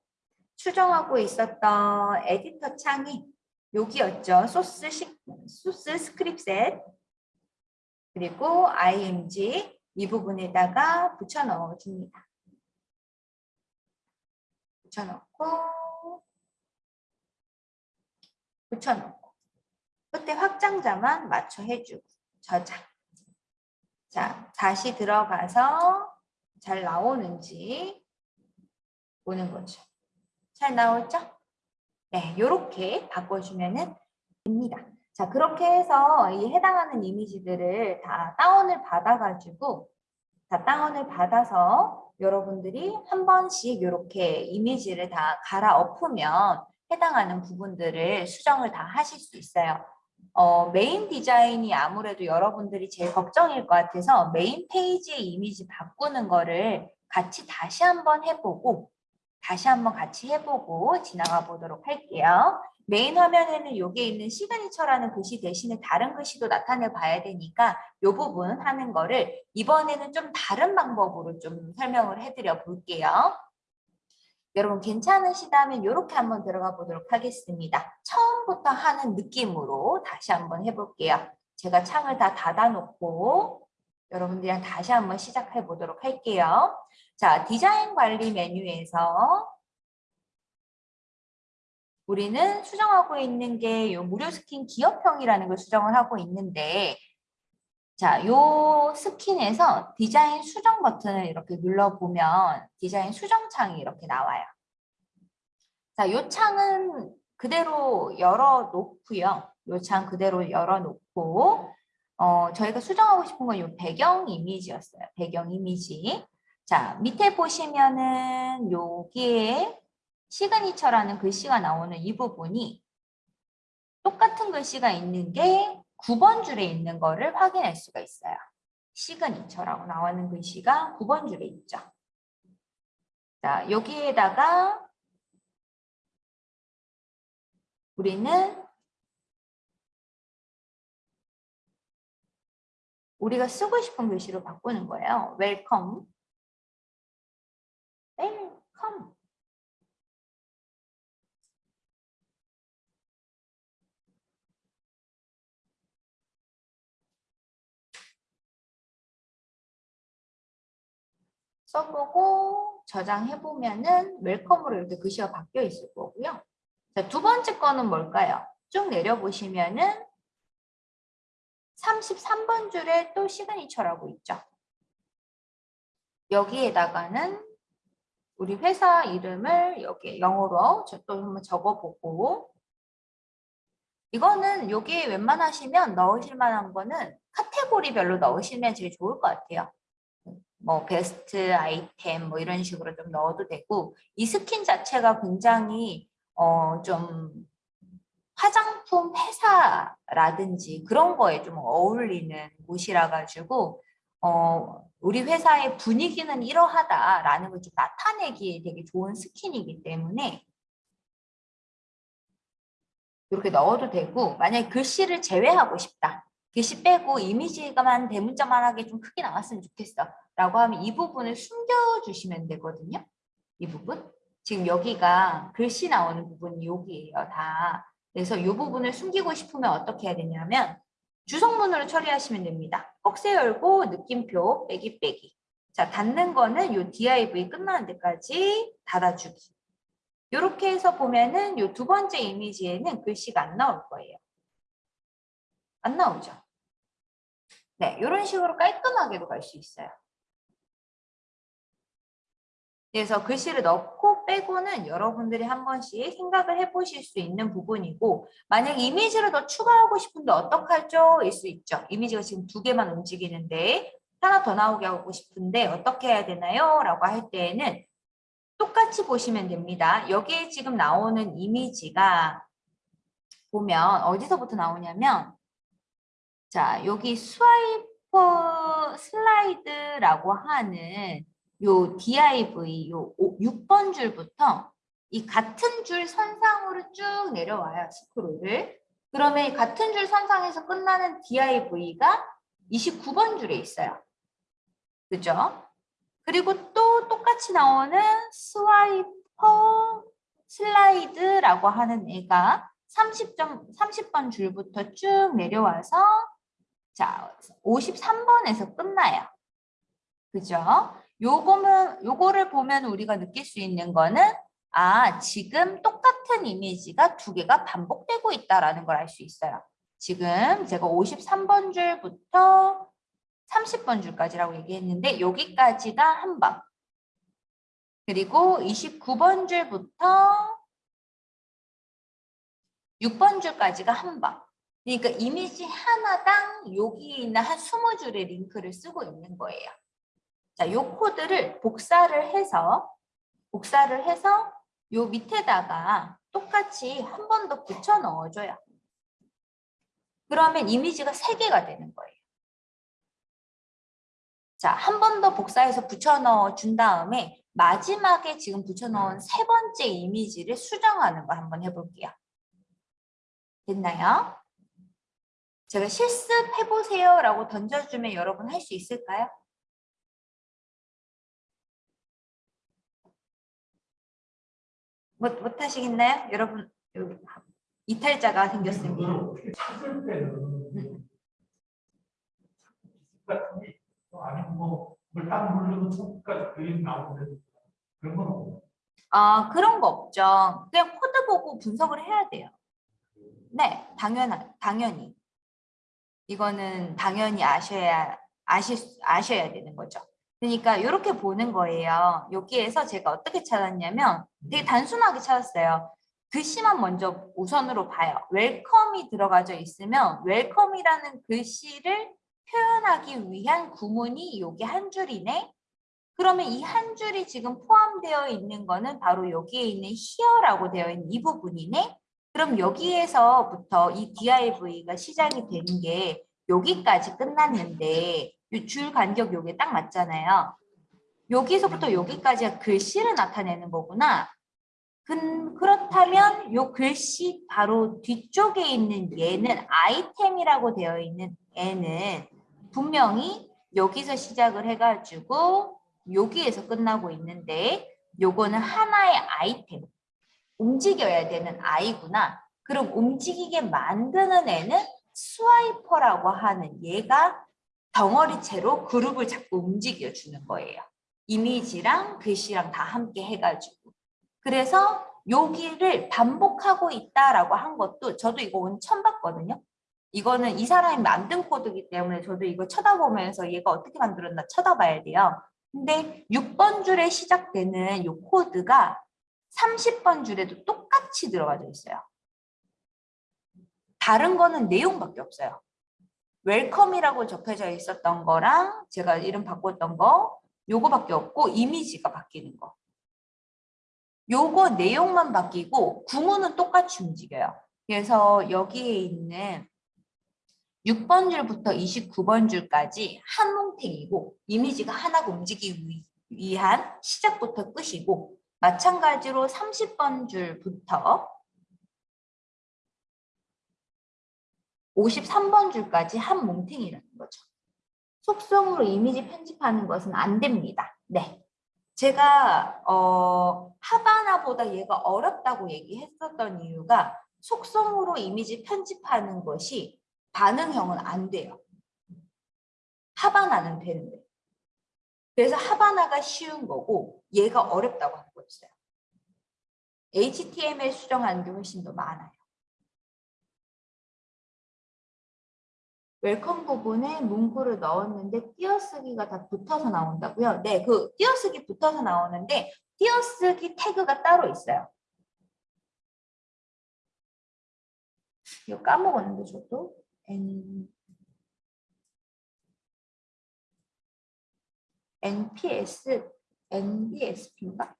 추정하고 있었던 에디터 창이 여기였죠. 소스, 시, 소스 스크립셋 그리고 img 이 부분에다가 붙여 넣어 줍니다. 붙여 넣고 붙여 넣고 끝에 확장자만 맞춰 해주고 저장 자 다시 들어가서 잘 나오는지 보는 거죠. 잘 나오죠? 네, 이렇게 바꿔주면 됩니다. 자, 그렇게 해서 이 해당하는 이미지들을 다 다운을 받아가지고 다 다운을 받아서 여러분들이 한 번씩 이렇게 이미지를 다 갈아엎으면 해당하는 부분들을 수정을 다 하실 수 있어요. 어, 메인 디자인이 아무래도 여러분들이 제일 걱정일 것 같아서 메인 페이지의 이미지 바꾸는 거를 같이 다시 한번 해보고 다시 한번 같이 해보고 지나가 보도록 할게요. 메인 화면에는 여기에 있는 시그니처라는 글씨 대신에 다른 글씨도 나타내 봐야 되니까 이 부분 하는 거를 이번에는 좀 다른 방법으로 좀 설명을 해드려 볼게요. 여러분 괜찮으시다면 이렇게 한번 들어가 보도록 하겠습니다. 처음부터 하는 느낌으로 다시 한번 해볼게요. 제가 창을 다 닫아놓고 여러분들이랑 다시 한번 시작해 보도록 할게요. 자, 디자인 관리 메뉴에서 우리는 수정하고 있는 게요 무료 스킨 기업형이라는 걸 수정을 하고 있는데 자, 요 스킨에서 디자인 수정 버튼을 이렇게 눌러보면 디자인 수정 창이 이렇게 나와요. 자, 요 창은 그대로 열어놓고요. 요 창 그대로 열어놓고 어, 저희가 수정하고 싶은 건 요 배경 이미지였어요. 배경 이미지. 자, 밑에 보시면은 여기에 시그니처라는 글씨가 나오는 이 부분이 똑같은 글씨가 있는 게 9번 줄에 있는 거를 확인할 수가 있어요. 시그니처라고 나오는 글씨가 9번 줄에 있죠. 자, 여기에다가 우리는 우리가 쓰고 싶은 글씨로 바꾸는 거예요. 웰컴. 써보고 저장해보면은 웰컴으로 이렇게 글씨가 바뀌어 있을 거고요. 자, 두 번째 거는 뭘까요? 쭉 내려보시면은 33번 줄에 또 시그니처라고 있죠. 여기에다가는 우리 회사 이름을 여기 영어로 또 한번 적어보고 이거는 여기에 웬만하시면 넣으실 만한 거는 카테고리별로 넣으시면 제일 좋을 것 같아요. 뭐 베스트 아이템 뭐 이런 식으로 좀 넣어도 되고 이 스킨 자체가 굉장히 어 좀 화장품 회사라든지 그런 거에 좀 어울리는 곳이라 가지고 어 우리 회사의 분위기는 이러하다라는 걸 좀 나타내기에 되게 좋은 스킨이기 때문에 이렇게 넣어도 되고 만약에 글씨를 제외하고 싶다. 글씨 빼고 이미지가만 대문자만 하게 좀 크게 나왔으면 좋겠어. 라고 하면 이 부분을 숨겨주시면 되거든요. 이 부분. 지금 여기가 글씨 나오는 부분이 여기예요. 다. 그래서 이 부분을 숨기고 싶으면 어떻게 해야 되냐면 주성문으로 처리하시면 됩니다. 꺽쇠 열고 느낌표 빼기 빼기. 자, 닫는 거는 이 div 끝나는 데까지 닫아주기. 이렇게 해서 보면은 이두 번째 이미지에는 글씨가 안 나올 거예요. 안 나오죠? 네, 이런 식으로 깔끔하게도 갈 수 있어요. 그래서 글씨를 넣고 빼고는 여러분들이 한 번씩 생각을 해보실 수 있는 부분이고 만약 이미지를 더 추가하고 싶은데 어떡하죠? 일 수 있죠. 이미지가 지금 두 개만 움직이는데 하나 더 나오게 하고 싶은데 어떻게 해야 되나요? 라고 할 때에는 똑같이 보시면 됩니다. 여기에 지금 나오는 이미지가 보면 어디서부터 나오냐면 자 여기 swiper slide라고 하는 요 div 요 6번 줄부터 이 같은 줄 선상으로 쭉 내려와요. 스크롤을. 그러면 같은 줄 선상에서 끝나는 div가 29번 줄에 있어요. 그죠? 그리고 또 똑같이 나오는 swiper slide라고 하는 애가 30점, 30번 줄부터 쭉 내려와서 자 53번에서 끝나요. 그죠? 요거는 요거를 보면 우리가 느낄 수 있는 거는 아 지금 똑같은 이미지가 두 개가 반복되고 있다라는 걸 알 수 있어요. 지금 제가 53번 줄부터 30번 줄까지라고 얘기했는데 여기까지가 한 번. 그리고 29번 줄부터 6번 줄까지가 한 번. 그러니까 이미지 하나당 여기에 있는 한 20줄의 링크를 쓰고 있는 거예요. 자, 요 코드를 복사를 해서 복사를 해서 요 밑에다가 똑같이 한 번 더 붙여 넣어줘요. 그러면 이미지가 세개가 되는 거예요. 자, 한 번 더 복사해서 붙여 넣어 준 다음에 마지막에 지금 붙여놓은 세 번째 이미지를 수정하는 거 한번 해볼게요. 됐나요? 제가 실습해보세요 라고 던져주면 여러분 할 수 있을까요? 못, 못 하시겠나요? 여러분 여기 이탈자가 생겼습니다. 아 그런 거 없죠. 그냥 코드 보고 분석을 해야 돼요. 네, 당연하, 당연히. 이거는 당연히 아셔야 아실 수- 아셔야 되는 거죠. 그러니까 이렇게 보는 거예요. 여기에서 제가 어떻게 찾았냐면 되게 단순하게 찾았어요. 글씨만 먼저 우선으로 봐요. 웰컴이 들어가져 있으면 웰컴이라는 글씨를 표현하기 위한 구문이 여기 한 줄이네. 그러면 이 한 줄이 지금 포함되어 있는 거는 바로 여기에 있는 here라고 되어 있는 이 부분이네. 그럼 여기에서부터 이 div가 시작이 되는 게 여기까지 끝났는데 이 줄 간격 요게 딱 맞잖아요. 여기서부터 여기까지가 글씨를 나타내는 거구나. 그, 그렇다면 요 글씨 바로 뒤쪽에 있는 얘는 아이템이라고 되어 있는 애는 분명히 여기서 시작을 해가지고 여기에서 끝나고 있는데 요거는 하나의 아이템 움직여야 되는 아이구나 그럼 움직이게 만드는 애는 스와이퍼라고 하는 얘가 덩어리채로 그룹을 자꾸 움직여 주는 거예요 이미지랑 글씨랑 다 함께 해가지고 그래서 여기를 반복하고 있다라고 한 것도 저도 이거 오늘 처음 봤거든요. 이거는 이 사람이 만든 코드이기 때문에 저도 이거 쳐다보면서 얘가 어떻게 만들었나 쳐다봐야 돼요. 근데 6번 줄에 시작되는 이 코드가 30번 줄에도 똑같이 들어가져 있어요. 다른 거는 내용밖에 없어요. 웰컴이라고 적혀져 있었던 거랑 제가 이름 바꿨던 거 요거밖에 없고 이미지가 바뀌는 거. 요거 내용만 바뀌고 구문은 똑같이 움직여요. 그래서 여기에 있는 6번 줄부터 29번 줄까지 한 뭉탱이고 이미지가 하나가 움직이기 위- 위한 시작부터 끝이고 마찬가지로 30번 줄부터 53번 줄까지 한 뭉탱이라는 거죠. 속성으로 이미지 편집하는 것은 안 됩니다. 네. 제가 어, 하바나보다 얘가 어렵다고 얘기했었던 이유가 속성으로 이미지 편집하는 것이 반응형은 안 돼요. 하바나는 되는데. 그래서 하바나가 쉬운 거고 얘가 어렵다고 한 거였어요. HTML 수정하는 게 훨씬 더 많아요. welcome 부분에 문구를 넣었는데 띄어쓰기가 다 붙어서 나온다고요? 네, 그 띄어쓰기 붙어서 나오는데 띄어쓰기 태그가 따로 있어요. 이거 까먹었는데 저도 N NPS NBSP인가?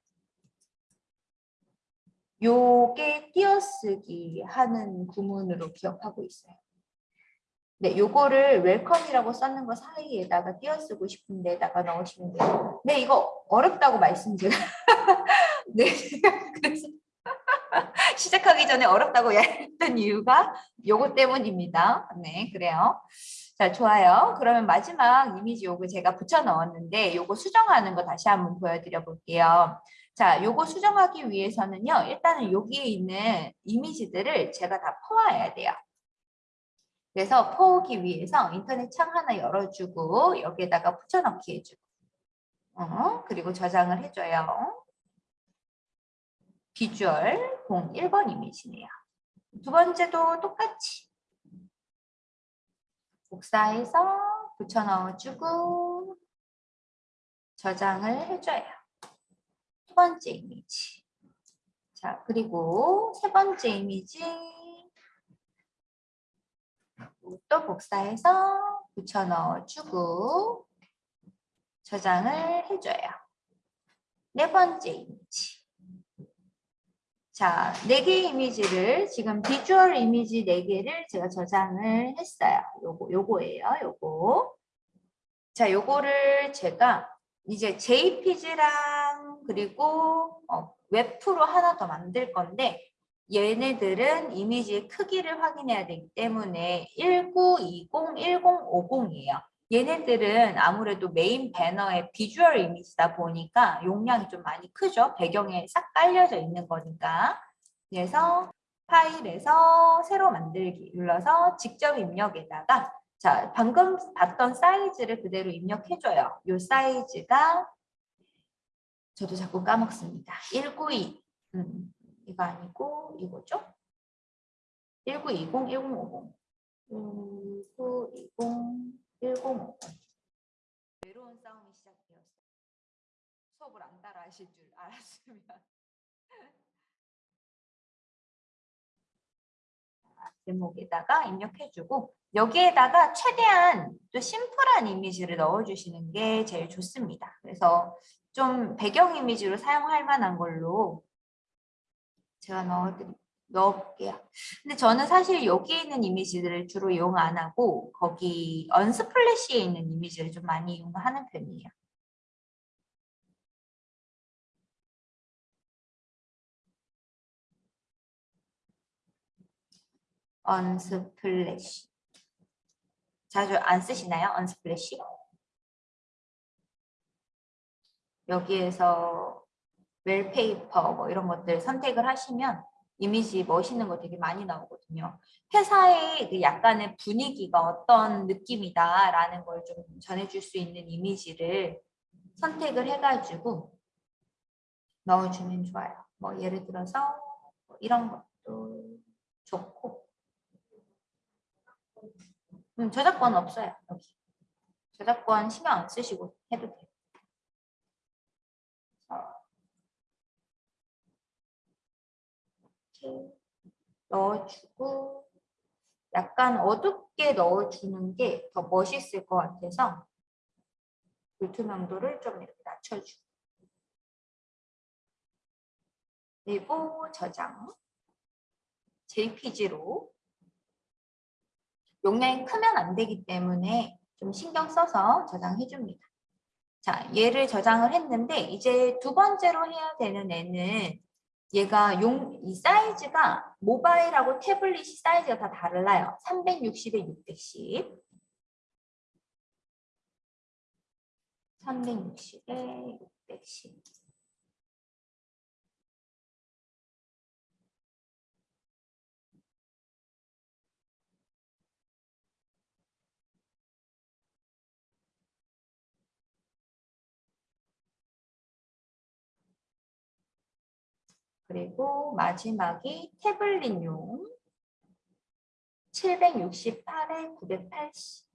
요게 띄어쓰기 하는 구문으로 기억하고 있어요. 네, 요거를 웰컴이라고 썼는 거 사이에다가 띄어쓰고 싶은 데다가 넣으시면 돼요. 네, 이거 어렵다고 말씀 제가. 네, 그래서 시작하기 전에 어렵다고 했던 이유가 요거 때문입니다. 네, 그래요. 자, 좋아요. 그러면 마지막 이미지 요거 제가 붙여 넣었는데 요거 수정하는 거 다시 한번 보여드려 볼게요. 자, 요거 수정하기 위해서는요. 일단은 여기에 있는 이미지들을 제가 다 퍼와야 돼요. 그래서 퍼오기 위해서 인터넷 창 하나 열어주고 여기에다가 붙여넣기 해주고 어, 그리고 저장을 해줘요. 비주얼 01번 이미지네요. 두 번째도 똑같이 복사해서 붙여넣어주고 저장을 해줘요. 두 번째 이미지. 자, 그리고 세 번째 이미지 또 복사해서 붙여 넣어주고 저장을 해줘요. 네 번째 이미지. 자, 네 개의 이미지를 지금 비주얼 이미지 네 개를 제가 저장을 했어요. 요거, 요거예요, 요거. 자, 요거를 제가 이제 JPG랑 그리고 어, WebP로 하나 더 만들 건데 얘네들은 이미지의 크기를 확인해야 되기 때문에 1920, 1050이에요. 얘네들은 아무래도 메인 배너의 비주얼 이미지다 보니까 용량이 좀 많이 크죠. 배경에 싹 깔려져 있는 거니까. 그래서 파일에서 새로 만들기 눌러서 직접 입력에다가 자 방금 봤던 사이즈를 그대로 입력해줘요. 이 사이즈가 저도 자꾸 까먹습니다. 192 음, 이거 아니고 이거죠? 1920, 1050 1920, 1050 외로운 싸움이 시작되었어요. 수업을 안 따라 하실 줄 알았으면 제목에다가 입력해주고 여기에다가 최대한 또 심플한 이미지를 넣어주시는 게 제일 좋습니다. 그래서 좀 배경 이미지로 사용할 만한 걸로 제가 넣어드리, 넣어볼게요. 근데 저는 사실 여기에 있는 이미지들을 주로 이용 안 하고 거기 Unsplash에 있는 이미지를 좀 많이 이용하는 편이에요. Unsplash. 자주 안 쓰시나요? Unsplash? 여기에서 wallpaper 뭐 이런 것들 선택을 하시면 이미지 멋있는 거 되게 많이 나오거든요. 회사의 그 약간의 분위기가 어떤 느낌이다라는 걸 좀 전해줄 수 있는 이미지를 선택을 해가지고 넣어주면 좋아요. 뭐 예를 들어서 뭐 이런 것도 좋고 음, 저작권 없어요. 여기. 저작권 신경 안 쓰시고 해도 돼요. 이렇게 넣어주고 약간 어둡게 넣어주는 게 더 멋있을 것 같아서 불투명도를 좀 이렇게 낮춰주고 그리고 저장 JPG로 용량이 크면 안 되기 때문에 좀 신경 써서 저장해 줍니다. 자, 얘를 저장을 했는데 이제 두 번째로 해야 되는 애는 얘가 용, 이 사이즈가 모바일하고 태블릿이 사이즈가 다 달라요. 360에 610. 360에 610. 그리고 마지막이 태블릿용 768에 980.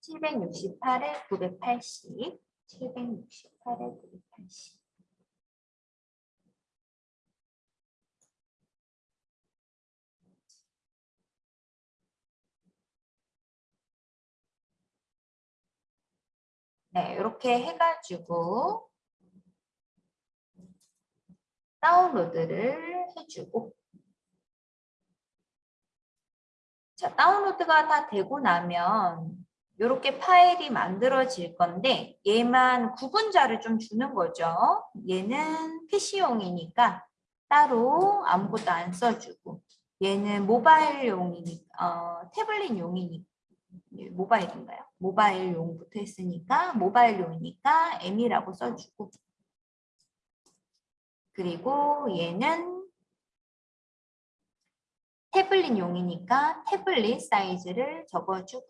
(768에 980) (768에 980) 네, 이렇게 해가지고 다운로드를 해주고. 자, 다운로드가 다 되고 나면 이렇게 파일이 만들어질 건데 얘만 구분자를 좀 주는 거죠. 얘는 PC용이니까 따로 아무것도 안 써주고. 얘는 모바일용이니까 어, 태블릿용이니까 모바일인가요? 모바일용부터 했으니까 모바일용이니까 M이라고 써주고 그리고 얘는 태블릿용이니까 태블릿 사이즈를 적어주고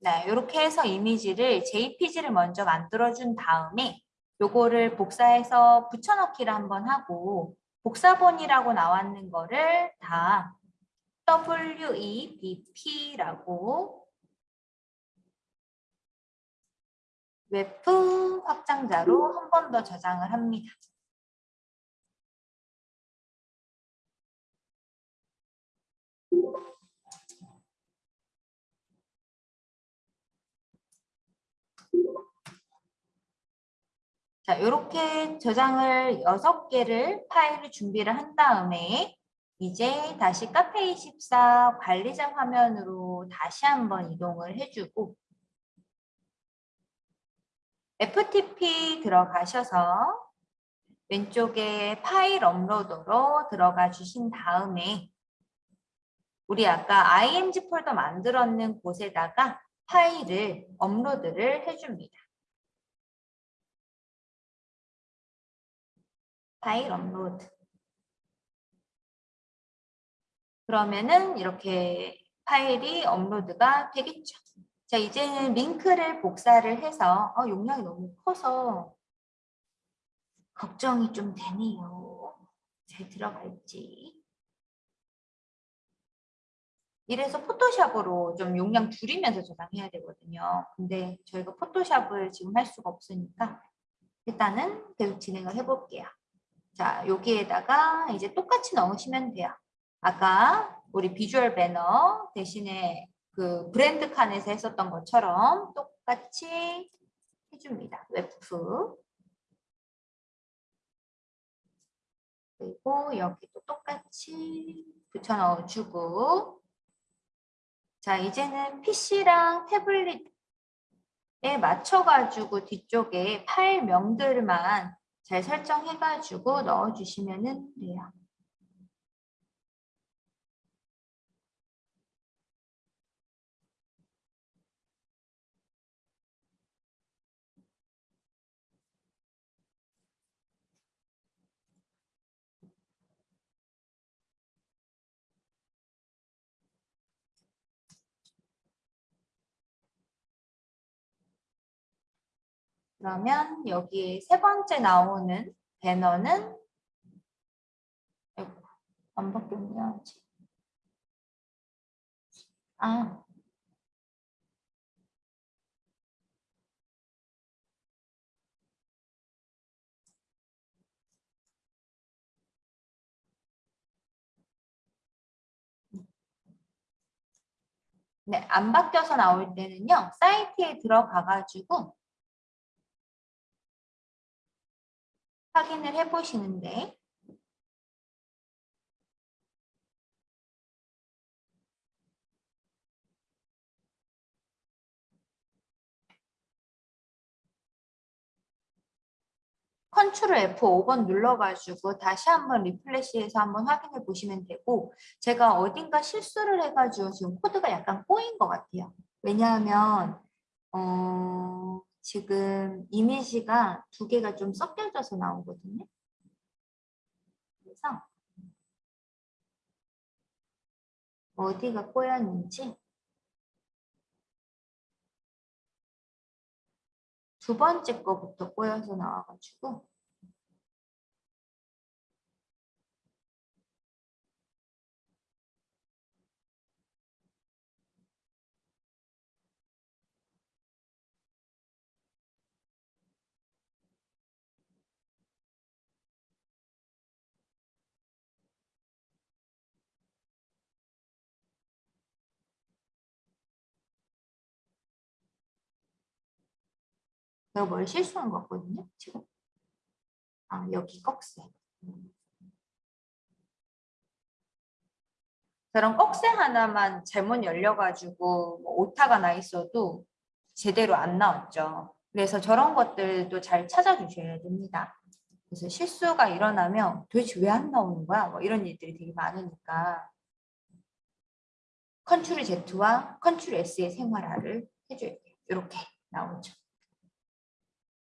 네, 이렇게 해서 이미지를 JPG를 먼저 만들어준 다음에 요거를 복사해서 붙여넣기를 한번 하고 복사본이라고 나왔는 거를 다 WEBP라고 웹프 확장자로 한 번 더 저장을 합니다. 자, 이렇게 저장을 6개를 파일을 준비를 한 다음에 이제 다시 카페24 관리자 화면으로 다시 한번 이동을 해주고 FTP 들어가셔서 왼쪽에 파일 업로드로 들어가 주신 다음에 우리 아까 img 폴더 만들었는 곳에다가 파일을 업로드를 해줍니다. 파일 업로드. 그러면은 이렇게 파일이 업로드가 되겠죠. 자, 이제는 링크를 복사를 해서 어, 용량이 너무 커서 걱정이 좀 되네요. 잘 들어갈지. 이래서 포토샵으로 좀 용량 줄이면서 저장해야 되거든요. 근데 저희가 포토샵을 지금 할 수가 없으니까 일단은 계속 진행을 해볼게요. 자, 여기에다가 이제 똑같이 넣으시면 돼요. 아까 우리 비주얼 배너 대신에 그 브랜드 칸에서 했었던 것처럼 똑같이 해줍니다. 웹프. 그리고 여기도 똑같이 붙여 넣어주고 자 이제는 PC랑 태블릿에 맞춰가지고 뒤쪽에 파일 명들만 잘 설정해가지고 넣어주시면 돼요. 그러면 여기 세 번째 나오는 배너는 안 바뀌었냐. 아 네, 안 바뀌어서 나올 때는요, 사이트에 들어가 가지고 확인을 해보시는데 컨트롤 F5번 눌러가지고 다시 한번 리플래시해서 한번 확인해 보시면 되고 제가 어딘가 실수를 해가지고 지금 코드가 약간 꼬인 것 같아요. 왜냐하면 어, 지금 이미지가 두 개가 좀 섞여져서 나오거든요. 그래서 어디가 꼬였는지 두 번째 거부터 꼬여서 나와가지고 제가 뭘 실수한 것 같거든요, 지금. 아, 여기 꺽쇠. 저런 꺽쇠 하나만 잘못 열려가지고 뭐 오타가 나 있어도 제대로 안 나왔죠. 그래서 저런 것들도 잘 찾아주셔야 됩니다. 그래서 실수가 일어나면 도대체 왜 안 나오는 거야? 뭐 이런 일들이 되게 많으니까 컨트롤 Z와 컨트롤 S의 생활화를 해줘야 돼요. 이렇게 나오죠.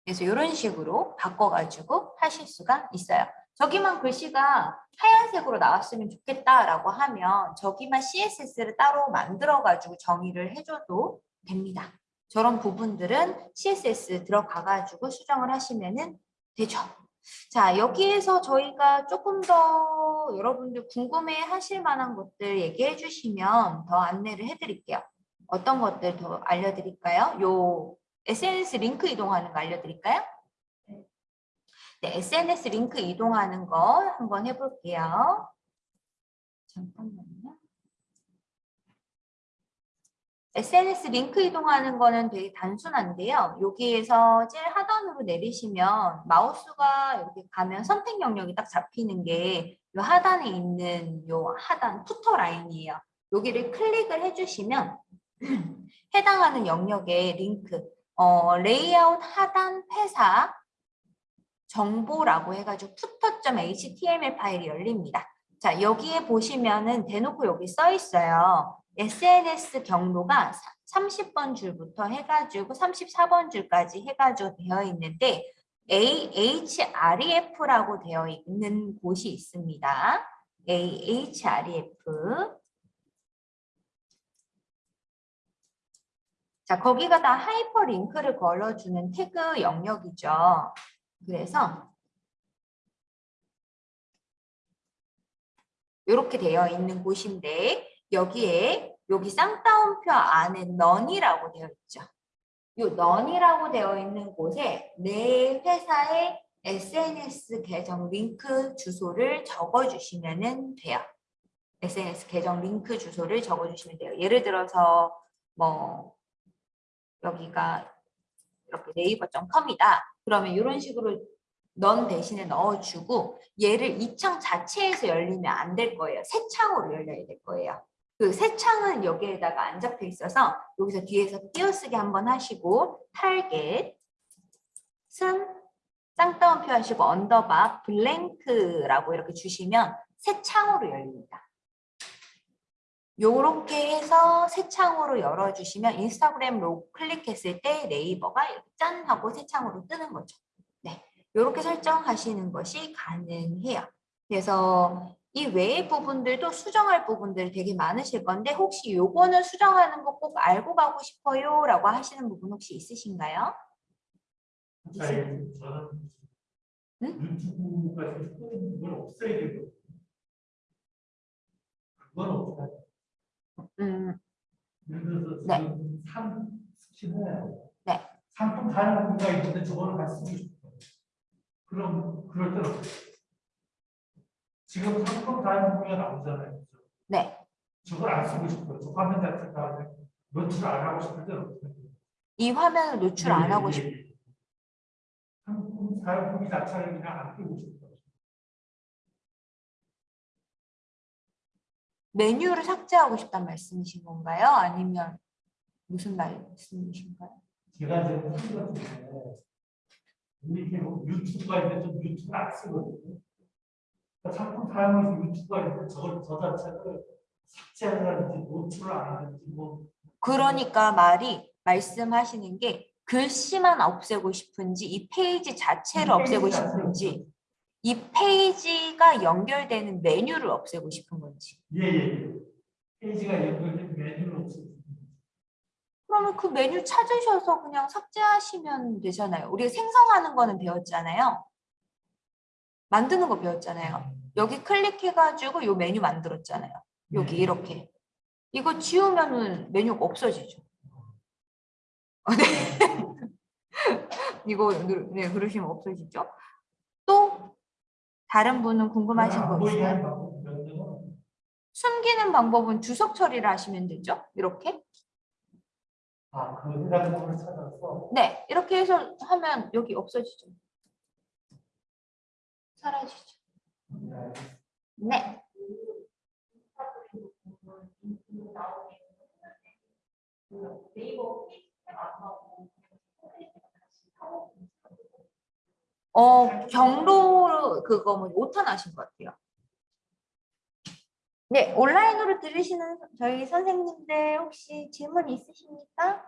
그래서 이런 식으로 바꿔가지고 하실 수가 있어요. 저기만 글씨가 하얀색으로 나왔으면 좋겠다라고 하면 저기만 CSS를 따로 만들어가지고 정의를 해줘도 됩니다. 저런 부분들은 CSS 들어가가지고 수정을 하시면 되죠. 자, 여기에서 저희가 조금 더 여러분들 궁금해 하실 만한 것들 얘기해 주시면 더 안내를 해드릴게요. 어떤 것들 더 알려드릴까요? 요 SNS 링크 이동하는 거 알려드릴까요? 네, SNS 링크 이동하는 거 한번 해볼게요. 잠깐만요. SNS 링크 이동하는 거는 되게 단순한데요. 여기에서 제일 하단으로 내리시면 마우스가 이렇게 가면 선택 영역이 딱 잡히는 게 이 하단에 있는 요 하단 footer 라인이에요. 여기를 클릭을 해주시면 해당하는 영역의 링크, 어, 레이아웃 하단 회사 정보라고 해가지고 footer.html 파일이 열립니다. 자, 여기에 보시면은 대놓고 여기 써 있어요. SNS 경로가 30번 줄부터 해가지고 34번 줄까지 해가지고 되어 있는데 a href라고 되어 있는 곳이 있습니다. AHREF. 자, 거기가 다 하이퍼링크를 걸어주는 태그 영역이죠. 그래서 이렇게 되어 있는 곳인데 여기에 여기 쌍따옴표 안에 넌이라고 되어 있죠. 이 넌이라고 되어 있는 곳에 내 회사의 SNS 계정 링크 주소를 적어주시면 돼요. SNS 계정 링크 주소를 적어주시면 돼요. 예를 들어서 뭐 여기가 이렇게 naver.com이다. 그러면 이런 식으로 none 대신에 넣어주고 얘를 이 창 자체에서 열리면 안 될 거예요. 새 창으로 열려야 될 거예요. 그 새 창은 여기에다가 안 잡혀 있어서 여기서 뒤에서 띄어쓰기 한번 하시고 타겟 승 쌍따옴표 하시고 언더바 blank라고 이렇게 주시면 새 창으로 열립니다. 요렇게 해서 새 창으로 열어주시면 인스타그램 로고 클릭했을 때 네이버가 짠 하고 새 창으로 뜨는 거죠. 네, 요렇게 설정하시는 것이 가능해요. 그래서 이 외의 부분들도 수정할 부분들이 되게 많으실 건데 혹시 요거는 수정하는 거 꼭 알고 가고 싶어요 라고 하시는 부분 혹시 있으신가요? 자, 저는 응? 유튜브가 지금 없애야 되거든요. 그건 없어요. 음, 네. 지금 상 스킨을 네. 상품 다양한 가 있는데 저거를 같이 쓰고 싶어요. 그럼 그럴 때는? 지금 상품 다양한 나오잖아요. 그죠? 네. 저걸 안 쓰고 싶어요. 저 화면 자체가 노출 안 하고 싶을 때는 어떻게 해요? 이 화면을 노출 안 예, 하고 예, 싶 예. 상품 사용품이 자체를 그냥 안 끼고 싶어요. 메뉴를 삭제하고 싶단 말씀이신 건가요? 아니면 무슨 말씀이신가요? 제가 무슨 같은데 이렇게 뭐 유튜브가 있는데 좀 유튜브 안 쓰거든요. 그러니까 상품 사용해서 유튜브가 있는데 저걸 저 자체를 삭제하든지 노출을 안 하든지 뭐 그러니까 말이 말씀하시는 게 글씨만 없애고 싶은지 이 페이지 자체를 없애고 싶은지 이 페이지가 연결되는 메뉴를 없애고 싶은 건지 예 예 페이지가 연결된 메뉴를 없애고 그러면 그 메뉴 찾으셔서 그냥 삭제하시면 되잖아요. 우리가 생성하는 거는 배웠잖아요. 만드는 거 배웠잖아요. 여기 클릭해가지고 요 메뉴 만들었잖아요. 여기 네. 이렇게. 이거 지우면은 메뉴가 없어지죠. 아, 네. 이거 누- 네, 그러시면 없어지죠. 또 다른 분은 궁금하신 거안 보이게 있어요? 명령은 숨기는 방법은 주석 처리를 하시면 되죠. 이렇게. 아 그 해당부를 찾아서 네, 이렇게 해서 하면 여기 없어지죠. 사라지죠. 네. 어, 경로 그거 뭐 오탄 하신 것 같아요. 네, 온라인으로 들으시는 저희 선생님들 혹시 질문 있으십니까?